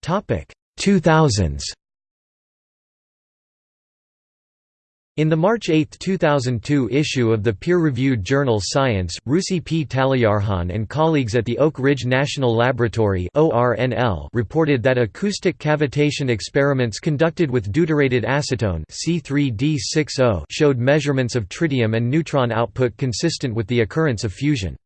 2000s In the March 8, 2002 issue of the peer-reviewed journal Science, Rusi P. Taleyarkhan and colleagues at the Oak Ridge National Laboratory reported that acoustic cavitation experiments conducted with deuterated acetone showed measurements of tritium and neutron output consistent with the occurrence of fusion.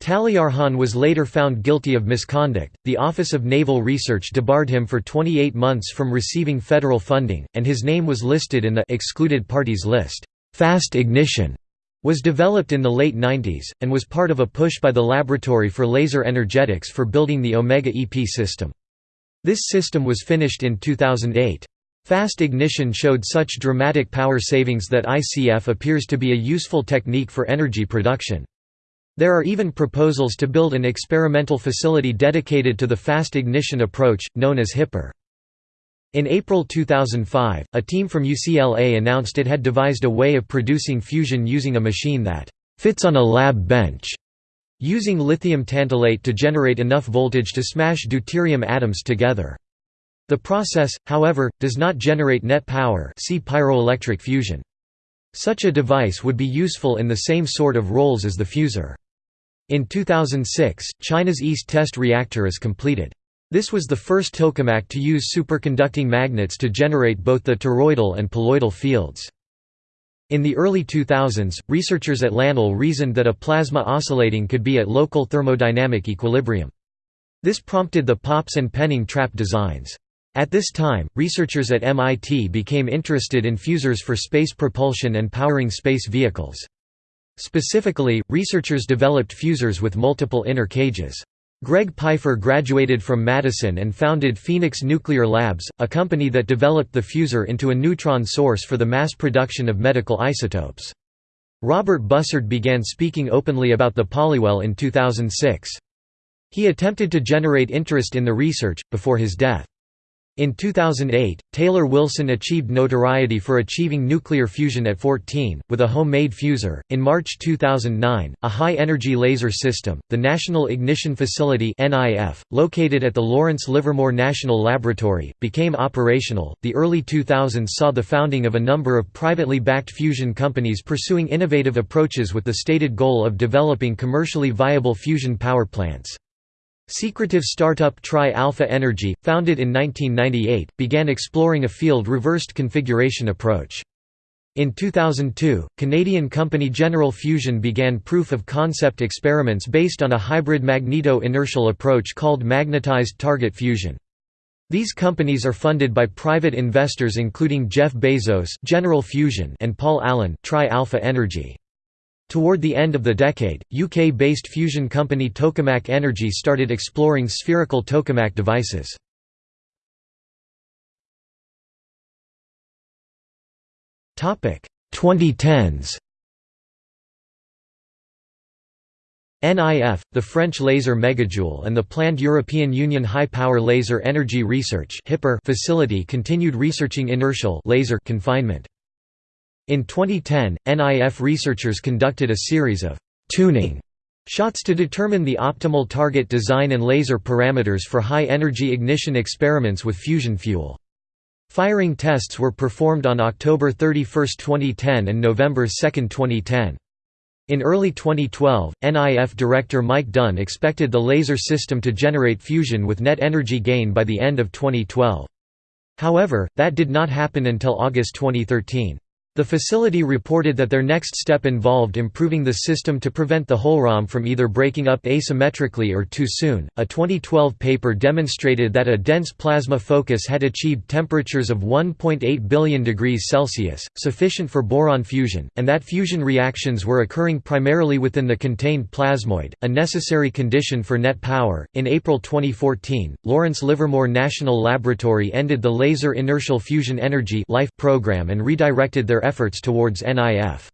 Taleyarkhan was later found guilty of misconduct. The Office of Naval Research debarred him for 28 months from receiving federal funding, and his name was listed in the excluded parties list. Fast ignition was developed in the late 90s, and was part of a push by the Laboratory for Laser Energetics for building the Omega EP system. This system was finished in 2008. Fast ignition showed such dramatic power savings that ICF appears to be a useful technique for energy production. There are even proposals to build an experimental facility dedicated to the fast ignition approach, known as HIPER. In April 2005, a team from UCLA announced it had devised a way of producing fusion using a machine that fits on a lab bench, using lithium tantalate to generate enough voltage to smash deuterium atoms together. The process, however, does not generate net power see pyroelectric fusion. Such a device would be useful in the same sort of roles as the fusor. In 2006, China's East Test Reactor is completed. This was the first tokamak to use superconducting magnets to generate both the toroidal and poloidal fields. In the early 2000s, researchers at LANL reasoned that a plasma oscillating could be at local thermodynamic equilibrium. This prompted the Pops and Penning trap designs. At this time, researchers at MIT became interested in fusors for space propulsion and powering space vehicles. Specifically, researchers developed fusors with multiple inner cages. Greg Piefer graduated from Madison and founded Phoenix Nuclear Labs, a company that developed the fusor into a neutron source for the mass production of medical isotopes. Robert Bussard began speaking openly about the polywell in 2006. He attempted to generate interest in the research, before his death. In 2008, Taylor Wilson achieved notoriety for achieving nuclear fusion at 14, with a homemade fusor. In March 2009, a high energy laser system, the National Ignition Facility, located at the Lawrence Livermore National Laboratory, became operational. The early 2000s saw the founding of a number of privately backed fusion companies pursuing innovative approaches with the stated goal of developing commercially viable fusion power plants. Secretive startup Tri-Alpha Energy, founded in 1998, began exploring a field-reversed configuration approach. In 2002, Canadian company General Fusion began proof-of-concept experiments based on a hybrid magneto-inertial approach called magnetized target fusion. These companies are funded by private investors including Jeff Bezos General Fusion and Paul Allen Tri-Alpha Energy. Toward the end of the decade, UK-based fusion company Tokamak Energy started exploring spherical tokamak devices. Topic 2010s. NIF, the French laser megajoule and the planned European Union High Power Laser Energy Research facility continued researching inertial laser confinement. In 2010, NIF researchers conducted a series of «tuning» shots to determine the optimal target design and laser parameters for high-energy ignition experiments with fusion fuel. Firing tests were performed on October 31, 2010 and November 2, 2010. In early 2012, NIF director Mike Dunne expected the laser system to generate fusion with net energy gain by the end of 2012. However, that did not happen until August 2013. The facility reported that their next step involved improving the system to prevent the hohlraum from either breaking up asymmetrically or too soon. A 2012 paper demonstrated that a dense plasma focus had achieved temperatures of 1.8 billion degrees Celsius, sufficient for boron fusion, and that fusion reactions were occurring primarily within the contained plasmoid, a necessary condition for net power. In April 2014, Lawrence Livermore National Laboratory ended the Laser Inertial Fusion Energy life program and redirected their efforts towards NIF.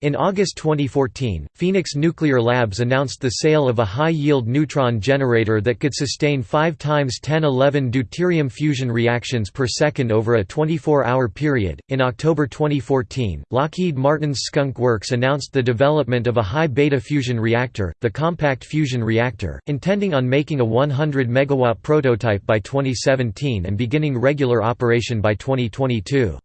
In August 2014, Phoenix Nuclear Labs announced the sale of a high-yield neutron generator that could sustain 5 times 1011 deuterium fusion reactions per second over a 24-hour period. In October 2014, Lockheed Martin's Skunk Works announced the development of a high beta fusion reactor, the Compact Fusion Reactor, intending on making a 100 megawatt prototype by 2017 and beginning regular operation by 2022.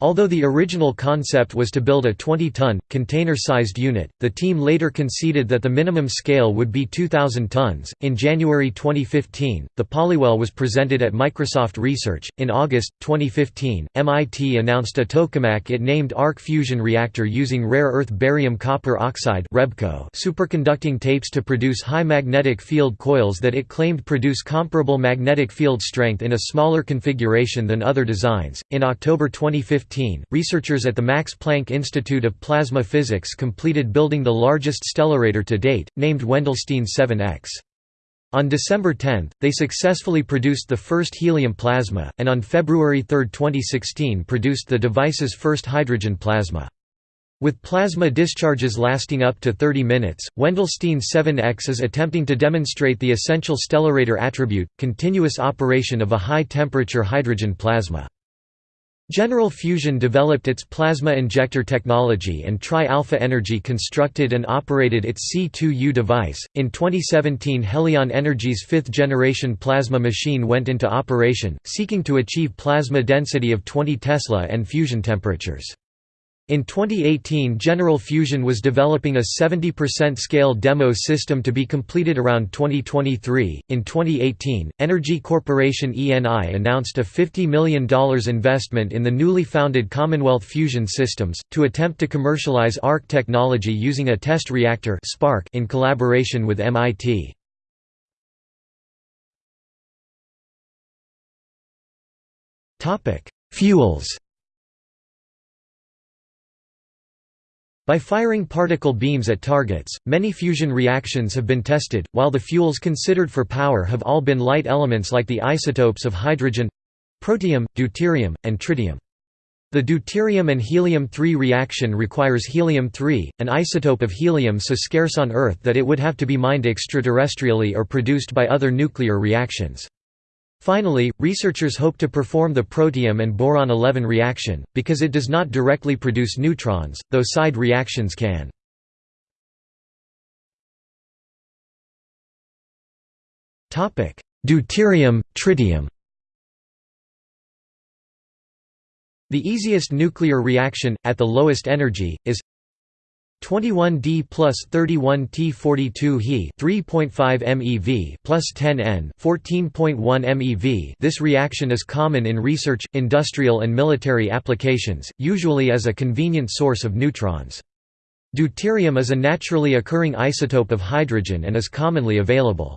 Although the original concept was to build a 20-ton, container-sized unit, the team later conceded that the minimum scale would be 2,000 tons. In January 2015, the Polywell was presented at Microsoft Research. In August 2015, MIT announced a tokamak it named arc fusion reactor using rare earth barium copper oxide (REBCO) superconducting tapes to produce high magnetic field coils that it claimed produce comparable magnetic field strength in a smaller configuration than other designs. In October 2015, researchers at the Max Planck Institute of Plasma Physics completed building the largest stellarator to date, named Wendelstein 7X. On December 10, they successfully produced the first helium plasma, and on February 3, 2016 produced the device's first hydrogen plasma. With plasma discharges lasting up to 30 minutes, Wendelstein 7X is attempting to demonstrate the essential stellarator attribute, continuous operation of a high-temperature hydrogen plasma. General Fusion developed its plasma injector technology and Tri-Alpha Energy constructed and operated its C2U device. In 2017, Helion Energy's fifth generation plasma machine went into operation, seeking to achieve plasma density of 20 Tesla and fusion temperatures. In 2018 General Fusion was developing a 70% scale demo system to be completed around 2023. In 2018, Energy Corporation ENI announced a $50 million investment in the newly founded Commonwealth Fusion Systems, to attempt to commercialize ARC technology using a test reactor in collaboration with MIT. Fuels By firing particle beams at targets, many fusion reactions have been tested, while the fuels considered for power have all been light elements like the isotopes of hydrogen—protium, deuterium, and tritium. The deuterium and helium-3 reaction requires helium-3, an isotope of helium so scarce on Earth that it would have to be mined extraterrestrially or produced by other nuclear reactions. Finally, researchers hope to perform the protium and boron-11 reaction, because it does not directly produce neutrons, though side reactions can. Deuterium, tritium The easiest nuclear reaction, at the lowest energy, is 21D plus 31T42 He 3.5 MeV plus 10 N 14.1 MeV This reaction is common in research, industrial and military applications, usually as a convenient source of neutrons. Deuterium is a naturally occurring isotope of hydrogen and is commonly available.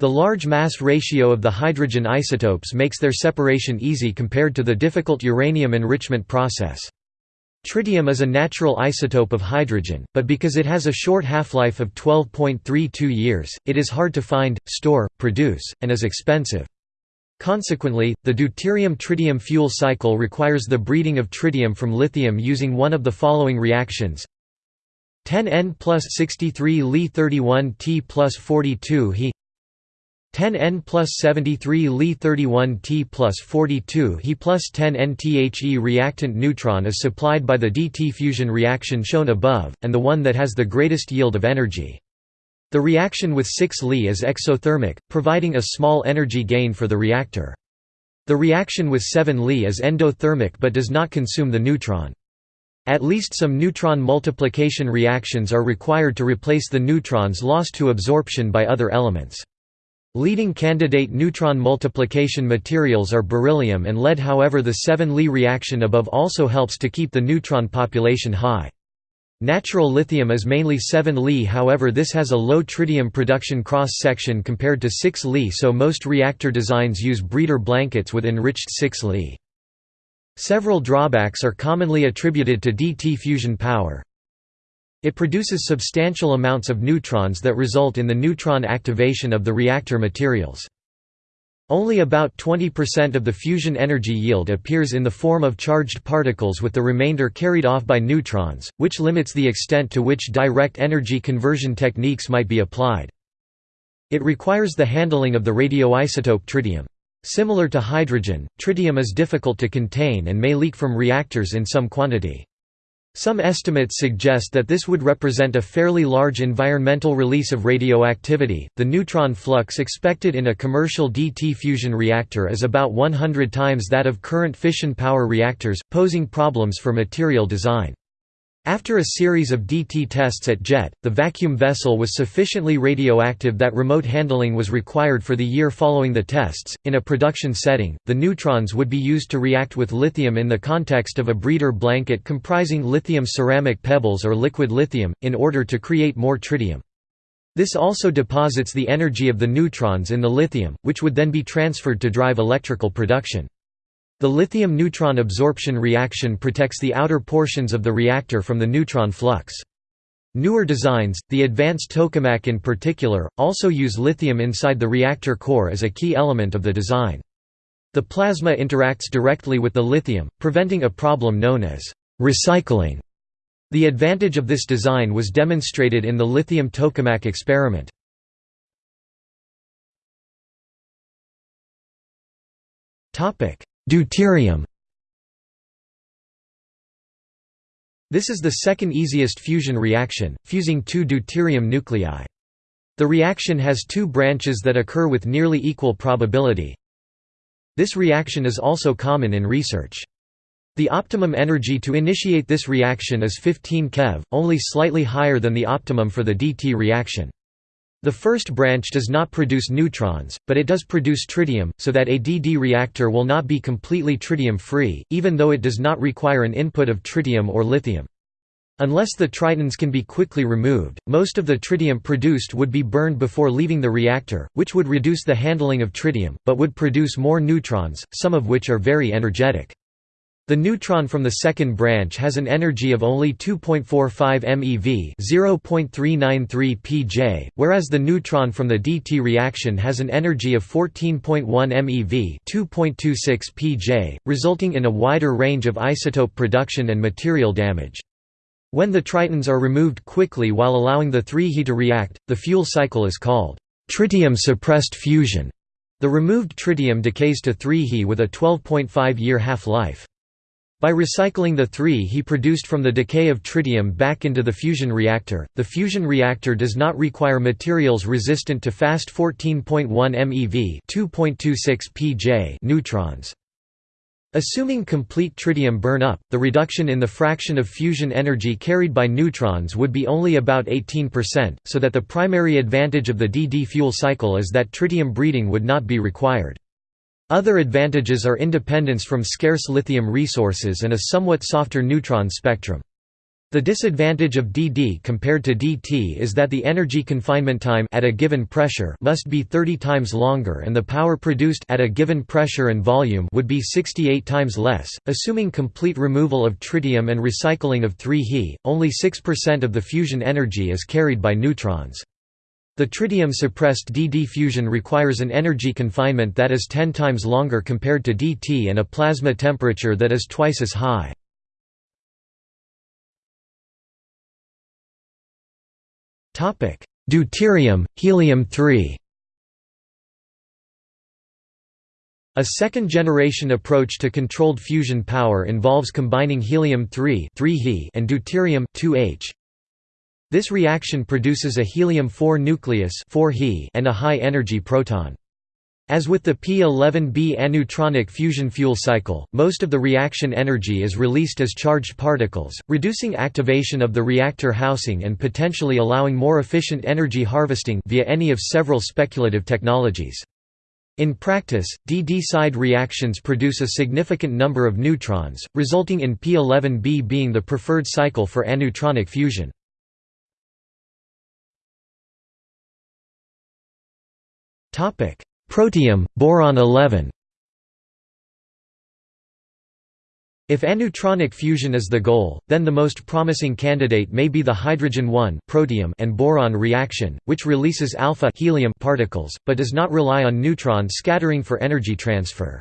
The large mass ratio of the hydrogen isotopes makes their separation easy compared to the difficult uranium enrichment process. Tritium is a natural isotope of hydrogen, but because it has a short half-life of 12.32 years, it is hard to find, store, produce, and is expensive. Consequently, the deuterium-tritium fuel cycle requires the breeding of tritium from lithium using one of the following reactions 10N plus 63 Li 31 T plus 42 He 10 N plus 73 Li 31 T plus 42 He plus 10 NTHE reactant neutron is supplied by the DT fusion reaction shown above, and the one that has the greatest yield of energy. The reaction with 6 Li is exothermic, providing a small energy gain for the reactor. The reaction with 7 Li is endothermic but does not consume the neutron. At least some neutron multiplication reactions are required to replace the neutrons lost to absorption by other elements. Leading candidate neutron multiplication materials are beryllium and lead however the 7 Li reaction above also helps to keep the neutron population high. Natural lithium is mainly 7 Li however this has a low tritium production cross-section compared to 6 Li so most reactor designs use breeder blankets with enriched 6 Li. Several drawbacks are commonly attributed to DT fusion power. It produces substantial amounts of neutrons that result in the neutron activation of the reactor materials. Only about 20% of the fusion energy yield appears in the form of charged particles with the remainder carried off by neutrons, which limits the extent to which direct energy conversion techniques might be applied. It requires the handling of the radioisotope tritium. Similar to hydrogen, tritium is difficult to contain and may leak from reactors in some quantity. Some estimates suggest that this would represent a fairly large environmental release of radioactivity. The neutron flux expected in a commercial DT fusion reactor is about 100 times that of current fission power reactors, posing problems for material design. After a series of DT tests at JET, the vacuum vessel was sufficiently radioactive that remote handling was required for the year following the tests. In a production setting, the neutrons would be used to react with lithium in the context of a breeder blanket comprising lithium ceramic pebbles or liquid lithium, in order to create more tritium. This also deposits the energy of the neutrons in the lithium, which would then be transferred to drive electrical production. The lithium-neutron absorption reaction protects the outer portions of the reactor from the neutron flux. Newer designs, the advanced tokamak in particular, also use lithium inside the reactor core as a key element of the design. The plasma interacts directly with the lithium, preventing a problem known as recycling. The advantage of this design was demonstrated in the lithium tokamak experiment. Topic: Deuterium This is the second easiest fusion reaction, fusing two deuterium nuclei. The reaction has two branches that occur with nearly equal probability. This reaction is also common in research. The optimum energy to initiate this reaction is 15 keV, only slightly higher than the optimum for the DT reaction. The first branch does not produce neutrons, but it does produce tritium, so that a DD reactor will not be completely tritium-free, even though it does not require an input of tritium or lithium. Unless the tritons can be quickly removed, most of the tritium produced would be burned before leaving the reactor, which would reduce the handling of tritium, but would produce more neutrons, some of which are very energetic. The neutron from the second branch has an energy of only 2.45 MeV (0.393 pJ), whereas the neutron from the DT reaction has an energy of 14.1 MeV (2.26 pJ), resulting in a wider range of isotope production and material damage. When the tritons are removed quickly while allowing the 3He to react, the fuel cycle is called tritium-suppressed fusion. The removed tritium decays to 3He with a 12.5-year half-life. By recycling the 3 he produced from the decay of tritium back into the fusion reactor, the fusion reactor does not require materials resistant to fast 14.1 MeV 2.26 pJ neutrons. Assuming complete tritium burn-up, the reduction in the fraction of fusion energy carried by neutrons would be only about 18%, so that the primary advantage of the DD fuel cycle is that tritium breeding would not be required. Other advantages are independence from scarce lithium resources and a somewhat softer neutron spectrum. The disadvantage of DD compared to DT is that the energy confinement time at a given pressure must be 30 times longer and the power produced at a given pressure and volume would be 68 times less. Assuming complete removal of tritium and recycling of 3He, only 6% of the fusion energy is carried by neutrons. The tritium-suppressed DD fusion requires an energy confinement that is 10 times longer compared to DT and a plasma temperature that is twice as high. Deuterium, helium-3 A second-generation approach to controlled fusion power involves combining helium-3 and deuterium-2H, this reaction produces a helium-4 nucleus 4 He and a high-energy proton. As with the P11B aneutronic fusion fuel cycle, most of the reaction energy is released as charged particles, reducing activation of the reactor housing and potentially allowing more efficient energy harvesting via any of several speculative technologies. In practice, DD-side reactions produce a significant number of neutrons, resulting in P11B being the preferred cycle for aneutronic fusion. Protium, boron 11 If aneutronic fusion is the goal, then the most promising candidate may be the hydrogen-1 protium and boron reaction, which releases alpha helium particles, but does not rely on neutron scattering for energy transfer.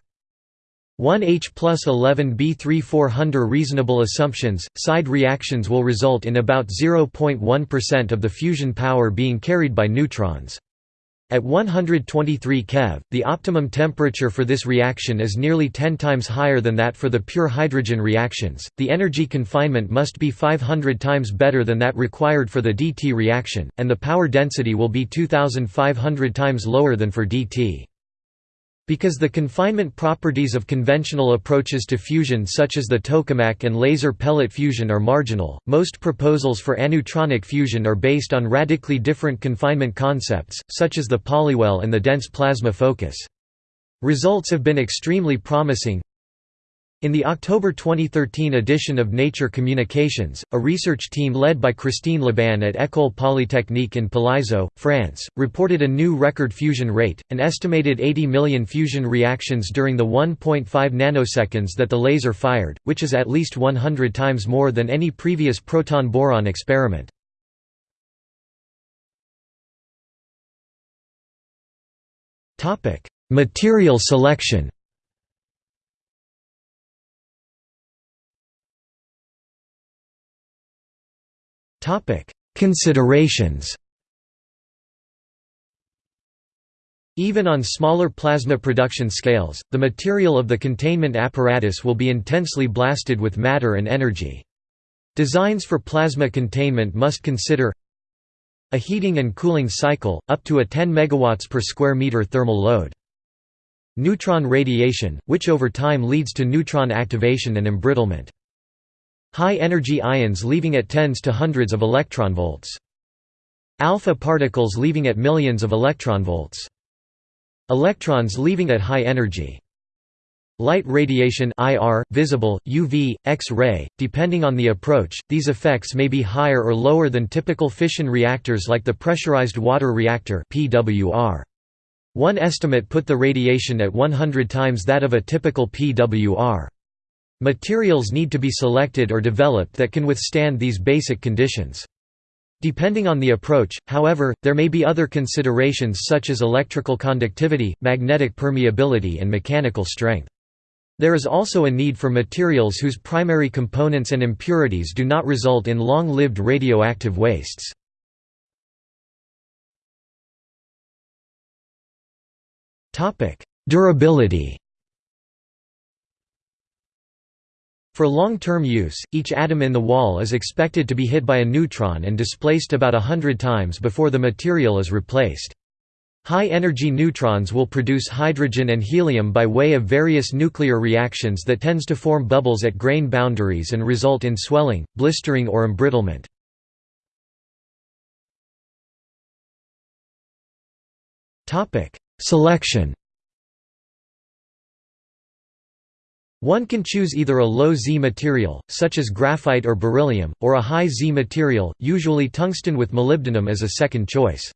1H plus 11B3400 reasonable assumptions, side reactions will result in about 0.1% of the fusion power being carried by neutrons. At 123 keV, the optimum temperature for this reaction is nearly 10 times higher than that for the pure hydrogen reactions. The energy confinement must be 500 times better than that required for the DT reaction, and the power density will be 2500 times lower than for DT. Because the confinement properties of conventional approaches to fusion such as the tokamak and laser pellet fusion are marginal, most proposals for aneutronic fusion are based on radically different confinement concepts, such as the polywell and the dense plasma focus. Results have been extremely promising, in the October 2013 edition of Nature Communications, a research team led by Christine Labaune at École Polytechnique in Palaiseau, France, reported a new record fusion rate, an estimated 80 million fusion reactions during the 1.5 nanoseconds that the laser fired, which is at least 100 times more than any previous proton-boron experiment. Material selection Considerations Even on smaller plasma production scales, the material of the containment apparatus will be intensely blasted with matter and energy. Designs for plasma containment must consider a heating and cooling cycle, up to a 10 MW per square meter thermal load. Neutron radiation, which over time leads to neutron activation and embrittlement. High-energy ions leaving at tens to hundreds of electronvolts. Alpha particles leaving at millions of electronvolts. Electrons leaving at high energy. Light radiation IR, visible, UV, X-ray, depending on the approach, these effects may be higher or lower than typical fission reactors like the pressurized water reactor PWR. One estimate put the radiation at 100 times that of a typical PWR. Materials need to be selected or developed that can withstand these basic conditions. Depending on the approach, however, there may be other considerations such as electrical conductivity, magnetic permeability and mechanical strength. There is also a need for materials whose primary components and impurities do not result in long-lived radioactive wastes. Durability For long-term use, each atom in the wall is expected to be hit by a neutron and displaced about a hundred times before the material is replaced. High-energy neutrons will produce hydrogen and helium by way of various nuclear reactions that tends to form bubbles at grain boundaries and result in swelling, blistering or embrittlement. Selection One can choose either a low Z material, such as graphite or beryllium, or a high Z material, usually tungsten with molybdenum as a second choice.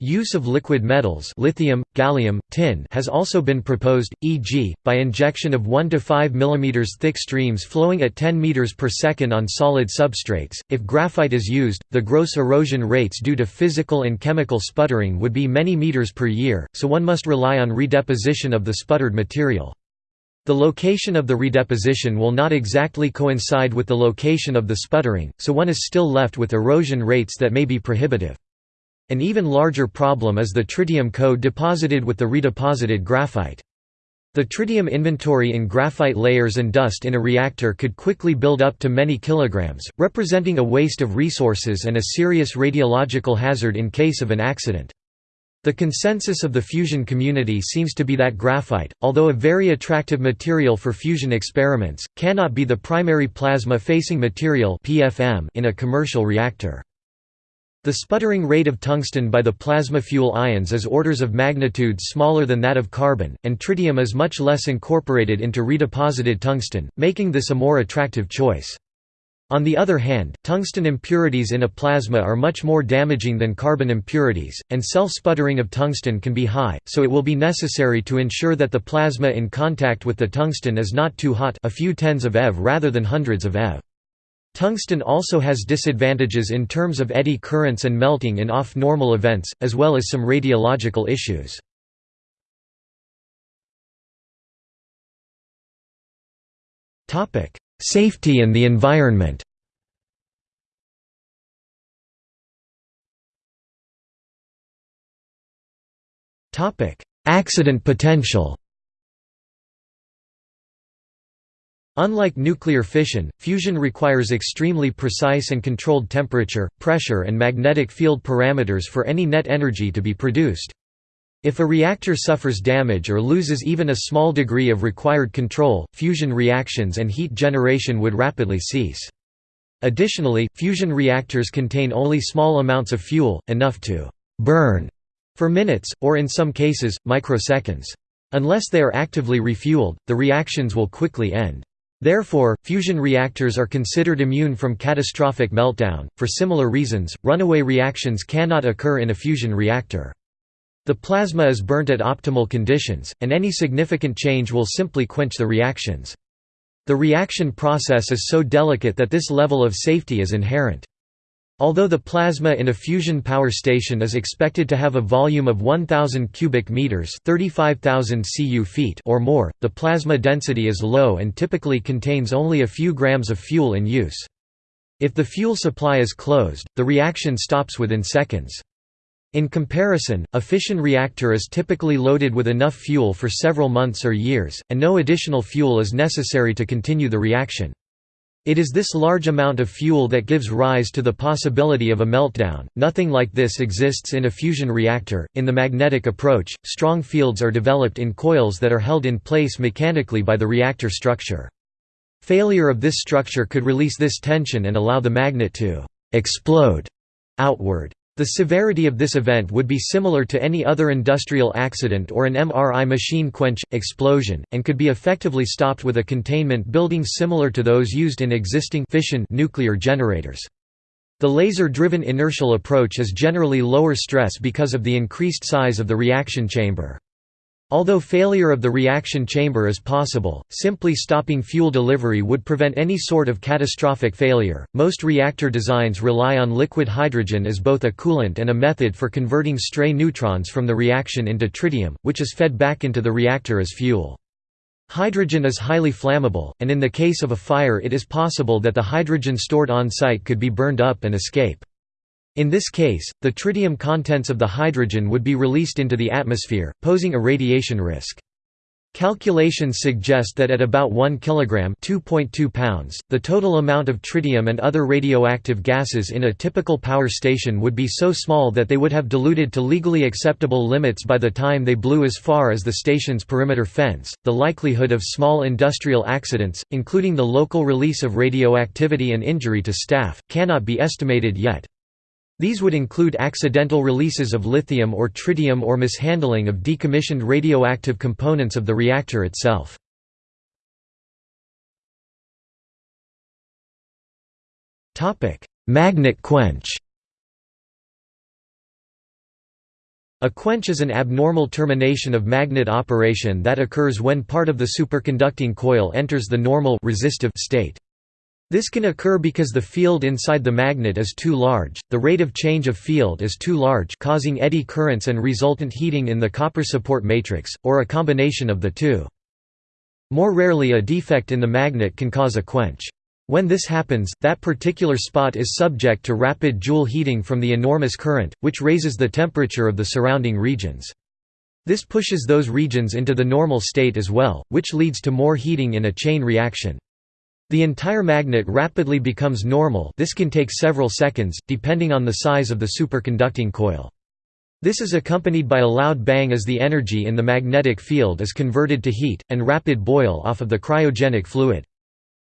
Use of liquid metals lithium, gallium, tin has also been proposed, e.g., by injection of 1 to 5 mm thick streams flowing at 10 m per second on solid substrates. If graphite is used, the gross erosion rates due to physical and chemical sputtering would be many meters per year, so one must rely on redeposition of the sputtered material. The location of the redeposition will not exactly coincide with the location of the sputtering, so one is still left with erosion rates that may be prohibitive. An even larger problem is the tritium co-deposited with the redeposited graphite. The tritium inventory in graphite layers and dust in a reactor could quickly build up to many kilograms, representing a waste of resources and a serious radiological hazard in case of an accident. The consensus of the fusion community seems to be that graphite, although a very attractive material for fusion experiments, cannot be the primary plasma-facing material in a commercial reactor. The sputtering rate of tungsten by the plasma fuel ions is orders of magnitude smaller than that of carbon, and tritium is much less incorporated into redeposited tungsten, making this a more attractive choice. On the other hand, tungsten impurities in a plasma are much more damaging than carbon impurities, and self-sputtering of tungsten can be high, so it will be necessary to ensure that the plasma in contact with the tungsten is not too hot a few tens of eV rather than hundreds of eV. Tungsten also has disadvantages in terms of eddy currents and melting in off-normal events, as well as some radiological issues. Safety and the environment Accident potential Unlike nuclear fission, fusion requires extremely precise and controlled temperature, pressure and magnetic field parameters for any net energy to be produced. If a reactor suffers damage or loses even a small degree of required control, fusion reactions and heat generation would rapidly cease. Additionally, fusion reactors contain only small amounts of fuel, enough to «burn» for minutes, or in some cases, microseconds. Unless they are actively refueled, the reactions will quickly end. Therefore, fusion reactors are considered immune from catastrophic meltdown. For similar reasons, runaway reactions cannot occur in a fusion reactor. The plasma is burnt at optimal conditions, and any significant change will simply quench the reactions. The reaction process is so delicate that this level of safety is inherent. Although the plasma in a fusion power station is expected to have a volume of 1000 cubic meters, 35000 cu feet or more, the plasma density is low and typically contains only a few grams of fuel in use. If the fuel supply is closed, the reaction stops within seconds. In comparison, a fission reactor is typically loaded with enough fuel for several months or years, and no additional fuel is necessary to continue the reaction. It is this large amount of fuel that gives rise to the possibility of a meltdown. Nothing like this exists in a fusion reactor. In the magnetic approach, strong fields are developed in coils that are held in place mechanically by the reactor structure. Failure of this structure could release this tension and allow the magnet to explode outward. The severity of this event would be similar to any other industrial accident or an MRI machine quench, explosion, and could be effectively stopped with a containment building similar to those used in existing fission nuclear generators. The laser-driven inertial approach is generally lower stress because of the increased size of the reaction chamber. Although failure of the reaction chamber is possible, simply stopping fuel delivery would prevent any sort of catastrophic failure. Most reactor designs rely on liquid hydrogen as both a coolant and a method for converting stray neutrons from the reaction into tritium, which is fed back into the reactor as fuel. Hydrogen is highly flammable, and in the case of a fire it is possible that the hydrogen stored on site could be burned up and escape. In this case, the tritium contents of the hydrogen would be released into the atmosphere, posing a radiation risk. Calculations suggest that at about 1 kg (2.2 pounds), the total amount of tritium and other radioactive gases in a typical power station would be so small that they would have diluted to legally acceptable limits by the time they blew as far as the station's perimeter fence. The likelihood of small industrial accidents, including the local release of radioactivity and injury to staff, cannot be estimated yet. These would include accidental releases of lithium or tritium or mishandling of decommissioned radioactive components of the reactor itself. Magnet quench A quench is an abnormal termination of magnet operation that occurs when part of the superconducting coil enters the normal resistive state. This can occur because the field inside the magnet is too large, the rate of change of field is too large causing eddy currents and resultant heating in the copper support matrix, or a combination of the two. More rarely a defect in the magnet can cause a quench. When this happens, that particular spot is subject to rapid Joule heating from the enormous current, which raises the temperature of the surrounding regions. This pushes those regions into the normal state as well, which leads to more heating in a chain reaction. The entire magnet rapidly becomes normal this can take several seconds, depending on the size of the superconducting coil. This is accompanied by a loud bang as the energy in the magnetic field is converted to heat, and rapid boil off of the cryogenic fluid.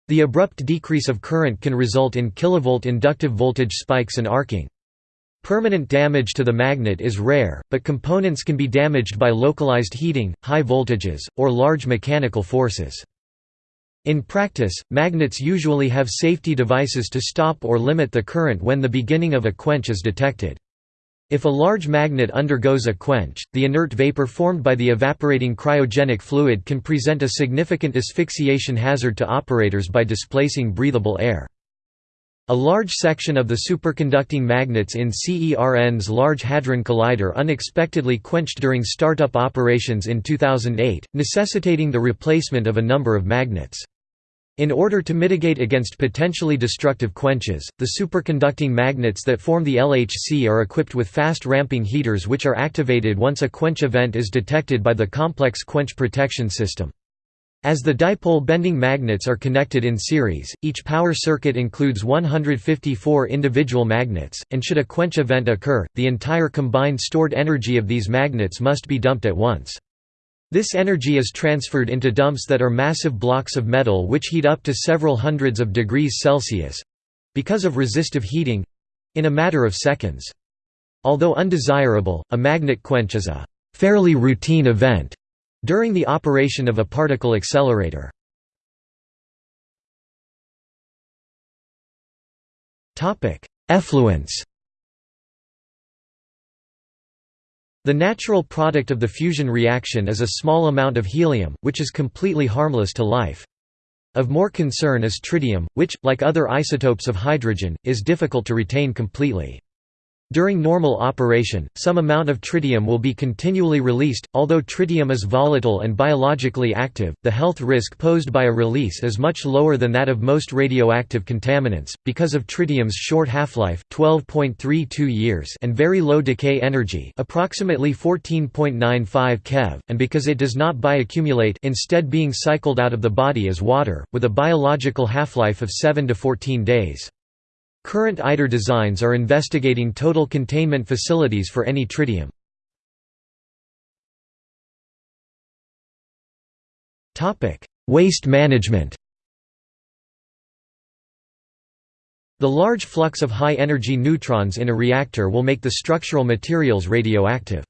The abrupt decrease of current can result in kilovolt inductive voltage spikes and arcing. Permanent damage to the magnet is rare, but components can be damaged by localized heating, high voltages, or large mechanical forces. In practice, magnets usually have safety devices to stop or limit the current when the beginning of a quench is detected. If a large magnet undergoes a quench, the inert vapor formed by the evaporating cryogenic fluid can present a significant asphyxiation hazard to operators by displacing breathable air. A large section of the superconducting magnets in CERN's Large Hadron Collider unexpectedly quenched during startup operations in 2008, necessitating the replacement of a number of magnets. In order to mitigate against potentially destructive quenches, the superconducting magnets that form the LHC are equipped with fast ramping heaters which are activated once a quench event is detected by the complex quench protection system. As the dipole bending magnets are connected in series, each power circuit includes 154 individual magnets, and should a quench event occur, the entire combined stored energy of these magnets must be dumped at once. This energy is transferred into dumps that are massive blocks of metal which heat up to several hundreds of degrees Celsius—because of resistive heating—in a matter of seconds. Although undesirable, a magnet quench is a fairly routine event during the operation of a particle accelerator. Effluence The natural product of the fusion reaction is a small amount of helium, which is completely harmless to life. Of more concern is tritium, which, like other isotopes of hydrogen, is difficult to retain completely. During normal operation, some amount of tritium will be continually released. Although tritium is volatile and biologically active, the health risk posed by a release is much lower than that of most radioactive contaminants, because of tritium's short half-life (12.32 years) and very low decay energy, approximately 14.95 keV, and because it does not bioaccumulate, instead being cycled out of the body as water, with a biological half-life of 7 to 14 days. Current ITER designs are investigating total containment facilities for any tritium. Waste management The large flux of high-energy neutrons in a reactor will make the structural materials radioactive.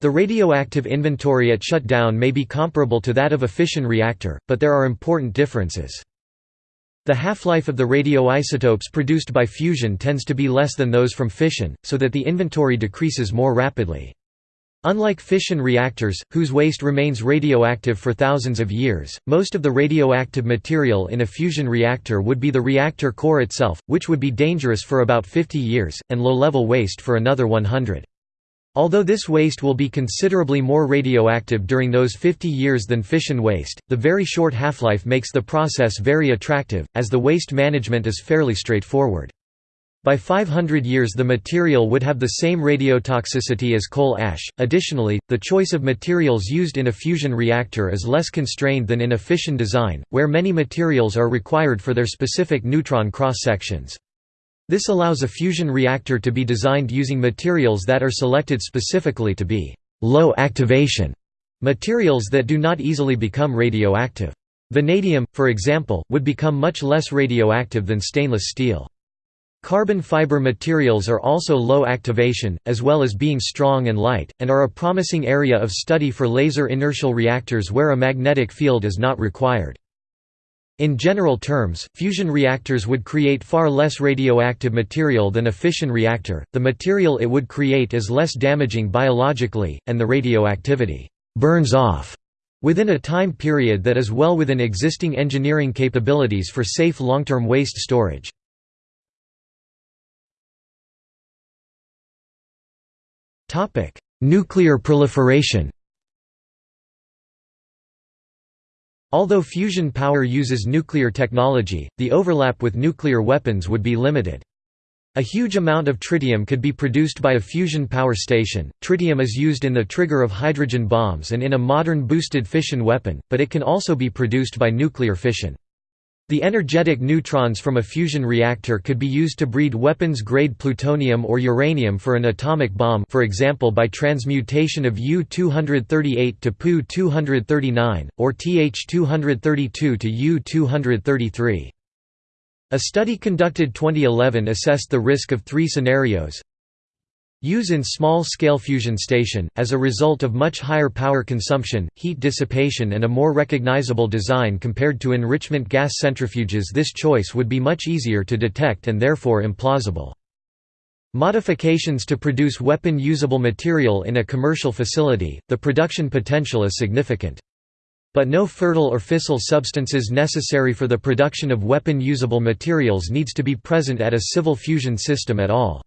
The radioactive inventory at shutdown may be comparable to that of a fission reactor, but there are important differences. The half-life of the radioisotopes produced by fusion tends to be less than those from fission, so that the inventory decreases more rapidly. Unlike fission reactors, whose waste remains radioactive for thousands of years, most of the radioactive material in a fusion reactor would be the reactor core itself, which would be dangerous for about 50 years, and low-level waste for another 100. Although this waste will be considerably more radioactive during those 50 years than fission waste, the very short half-life makes the process very attractive, as the waste management is fairly straightforward. By 500 years the material would have the same radiotoxicity as coal ash. Additionally, the choice of materials used in a fusion reactor is less constrained than in a fission design, where many materials are required for their specific neutron cross-sections. This allows a fusion reactor to be designed using materials that are selected specifically to be low activation materials that do not easily become radioactive. Vanadium, for example, would become much less radioactive than stainless steel. Carbon fiber materials are also low activation, as well as being strong and light, and are a promising area of study for laser inertial reactors where a magnetic field is not required. In general terms, fusion reactors would create far less radioactive material than a fission reactor, the material it would create is less damaging biologically, and the radioactivity «burns off» within a time period that is well within existing engineering capabilities for safe long-term waste storage. Nuclear proliferation Although fusion power uses nuclear technology, the overlap with nuclear weapons would be limited. A huge amount of tritium could be produced by a fusion power station. Tritium is used in the trigger of hydrogen bombs and in a modern boosted fission weapon, but it can also be produced by nuclear fission. The energetic neutrons from a fusion reactor could be used to breed weapons-grade plutonium or uranium for an atomic bomb for example by transmutation of U-238 to Pu-239, or Th-232 to U-233. A study conducted 2011 assessed the risk of three scenarios Use in small-scale fusion station, as a result of much higher power consumption, heat dissipation and a more recognizable design compared to enrichment gas centrifuges this choice would be much easier to detect and therefore implausible. Modifications to produce weapon-usable material in a commercial facility, the production potential is significant. But no fertile or fissile substances necessary for the production of weapon-usable materials needs to be present at a civil fusion system at all.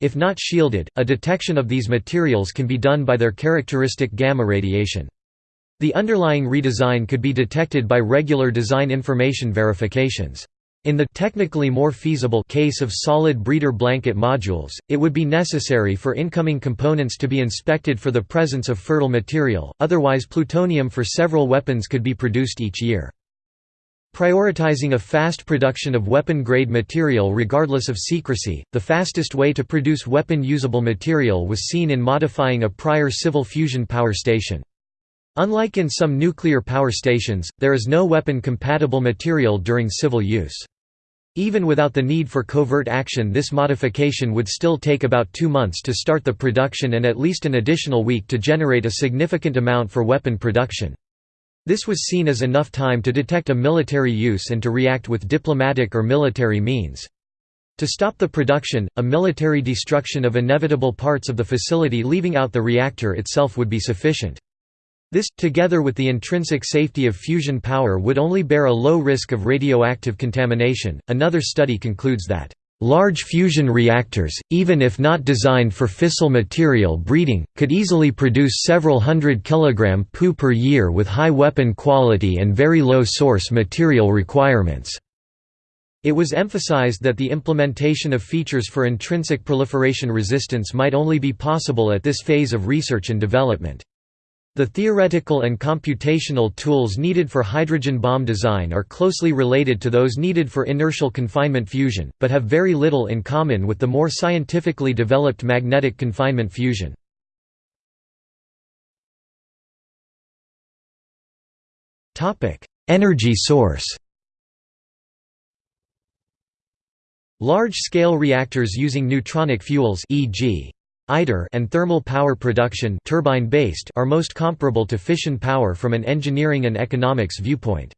If not shielded, a detection of these materials can be done by their characteristic gamma radiation. The underlying redesign could be detected by regular design information verifications. In the technically more feasible case of solid breeder blanket modules, it would be necessary for incoming components to be inspected for the presence of fertile material, otherwise plutonium for several weapons could be produced each year. Prioritizing a fast production of weapon-grade material regardless of secrecy, the fastest way to produce weapon-usable material was seen in modifying a prior civil fusion power station. Unlike in some nuclear power stations, there is no weapon-compatible material during civil use. Even without the need for covert action this modification would still take about two months to start the production and at least an additional week to generate a significant amount for weapon production. This was seen as enough time to detect a military use and to react with diplomatic or military means. To stop the production, a military destruction of inevitable parts of the facility leaving out the reactor itself would be sufficient. This, together with the intrinsic safety of fusion power would only bear a low risk of radioactive contamination. Another study concludes that Large fusion reactors, even if not designed for fissile material breeding, could easily produce several hundred kilogram Pu per year with high weapon quality and very low source material requirements. It was emphasized that the implementation of features for intrinsic proliferation resistance might only be possible at this phase of research and development. The theoretical and computational tools needed for hydrogen bomb design are closely related to those needed for inertial confinement fusion, but have very little in common with the more scientifically developed magnetic confinement fusion. Energy source Large-scale reactors using neutronic fuels e.g. ITER and thermal power production turbine-based are most comparable to fission power from an engineering and economics viewpoint.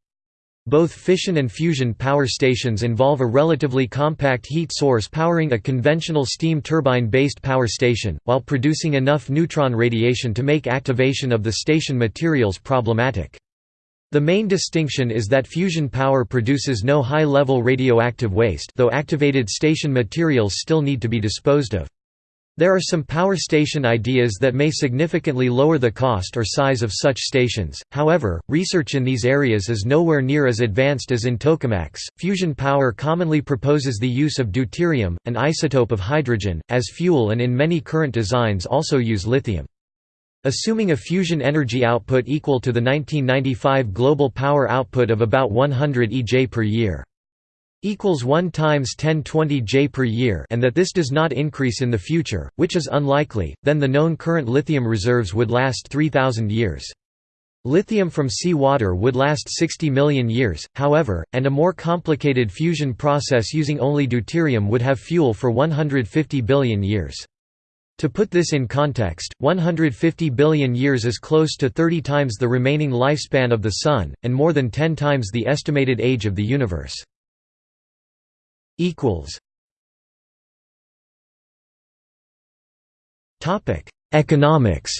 Both fission and fusion power stations involve a relatively compact heat source powering a conventional steam turbine-based power station, while producing enough neutron radiation to make activation of the station materials problematic. The main distinction is that fusion power produces no high-level radioactive waste though activated station materials still need to be disposed of. There are some power station ideas that may significantly lower the cost or size of such stations, however, research in these areas is nowhere near as advanced as in tokamaks. Fusion power commonly proposes the use of deuterium, an isotope of hydrogen, as fuel and in many current designs also use lithium. Assuming a fusion energy output equal to the 1995 global power output of about 100 EJ per year equals 1 times 1020 J per year and that this does not increase in the future, which is unlikely, then the known current lithium reserves would last 3000 years. Lithium from sea water would last 60 million years, however, and a more complicated fusion process using only deuterium would have fuel for 150 billion years. To put this in context, 150 billion years is close to 30 times the remaining lifespan of the Sun, and more than 10 times the estimated age of the universe equals Topic: Economics.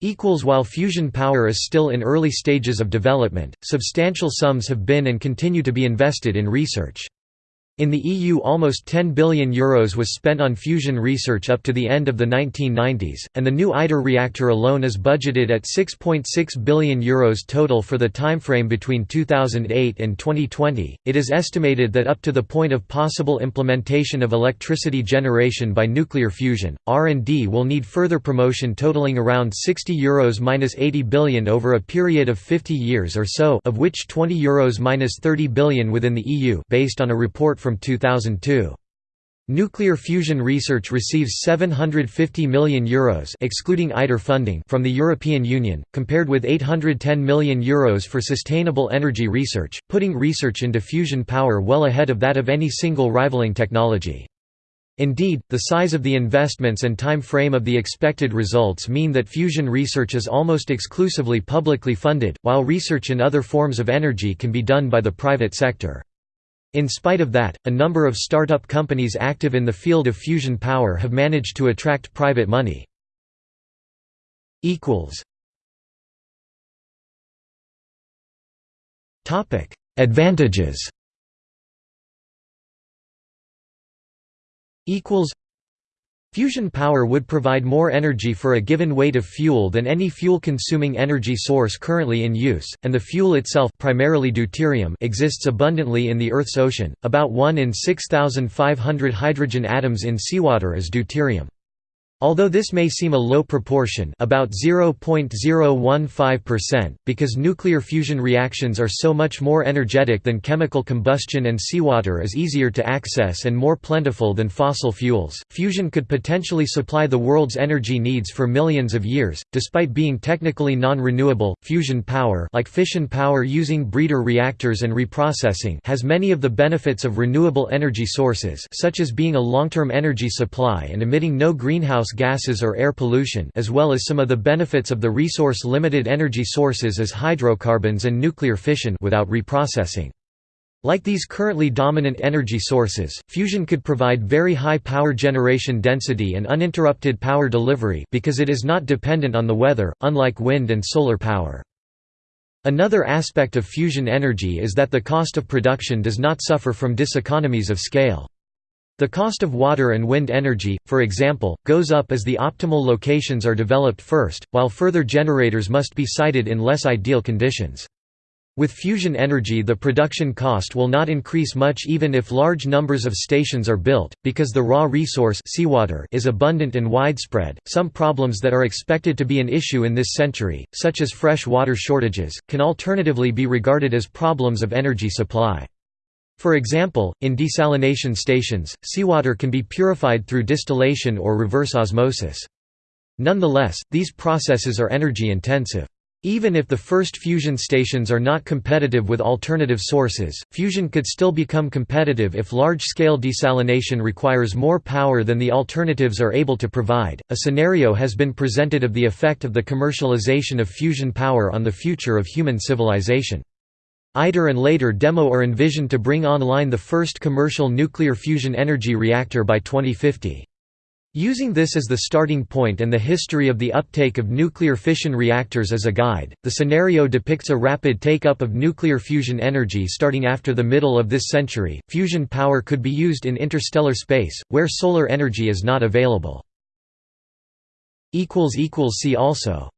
Equals while fusion power is still in early stages of development, substantial sums have been and continue to be invested in research. In the EU almost €10 billion Euros was spent on fusion research up to the end of the 1990s, and the new ITER reactor alone is budgeted at €6.6 .6 billion Euros total for the timeframe between 2008 and 2020. It is estimated that up to the point of possible implementation of electricity generation by nuclear fusion, R&D will need further promotion totaling around €60 Euros 80 billion over a period of 50 years or so of which €20 Euros 30 billion within the EU based on a report from 2002. Nuclear fusion research receives €750 million Euros excluding ITER funding from the European Union, compared with €810 million Euros for sustainable energy research, putting research into fusion power well ahead of that of any single rivaling technology. Indeed, the size of the investments and time frame of the expected results mean that fusion research is almost exclusively publicly funded, while research in other forms of energy can be done by the private sector. In spite of that, a number of startup companies active in the field of fusion power have managed to attract private money. Advantages Fusion power would provide more energy for a given weight of fuel than any fuel-consuming energy source currently in use, and the fuel itself primarily deuterium exists abundantly in the Earth's ocean, about 1 in 6,500 hydrogen atoms in seawater is deuterium. Although this may seem a low proportion about 0.015% because nuclear fusion reactions are so much more energetic than chemical combustion and seawater is easier to access and more plentiful than fossil fuels, fusion could potentially supply the world's energy needs for millions of years. Despite being technically non-renewable, fusion power like fission power using breeder reactors and reprocessing has many of the benefits of renewable energy sources such as being a long-term energy supply and emitting no greenhouse greenhouse gases or air pollution as well as some of the benefits of the resource-limited energy sources as hydrocarbons and nuclear fission without reprocessing. Like these currently dominant energy sources, fusion could provide very high power generation density and uninterrupted power delivery because it is not dependent on the weather, unlike wind and solar power. Another aspect of fusion energy is that the cost of production does not suffer from diseconomies of scale. The cost of water and wind energy, for example, goes up as the optimal locations are developed first, while further generators must be sited in less ideal conditions. With fusion energy the production cost will not increase much even if large numbers of stations are built, because the raw resource seawater is abundant and widespread. Some problems that are expected to be an issue in this century, such as fresh water shortages, can alternatively be regarded as problems of energy supply. For example, in desalination stations, seawater can be purified through distillation or reverse osmosis. Nonetheless, these processes are energy intensive. Even if the first fusion stations are not competitive with alternative sources, fusion could still become competitive if large-scale desalination requires more power than the alternatives are able to provide. A scenario has been presented of the effect of the commercialization of fusion power on the future of human civilization. ITER and later DEMO are envisioned to bring online the first commercial nuclear fusion energy reactor by 2050. Using this as the starting point and the history of the uptake of nuclear fission reactors as a guide, the scenario depicts a rapid take-up of nuclear fusion energy starting after the middle of this century. Fusion power could be used in interstellar space, where solar energy is not available. See also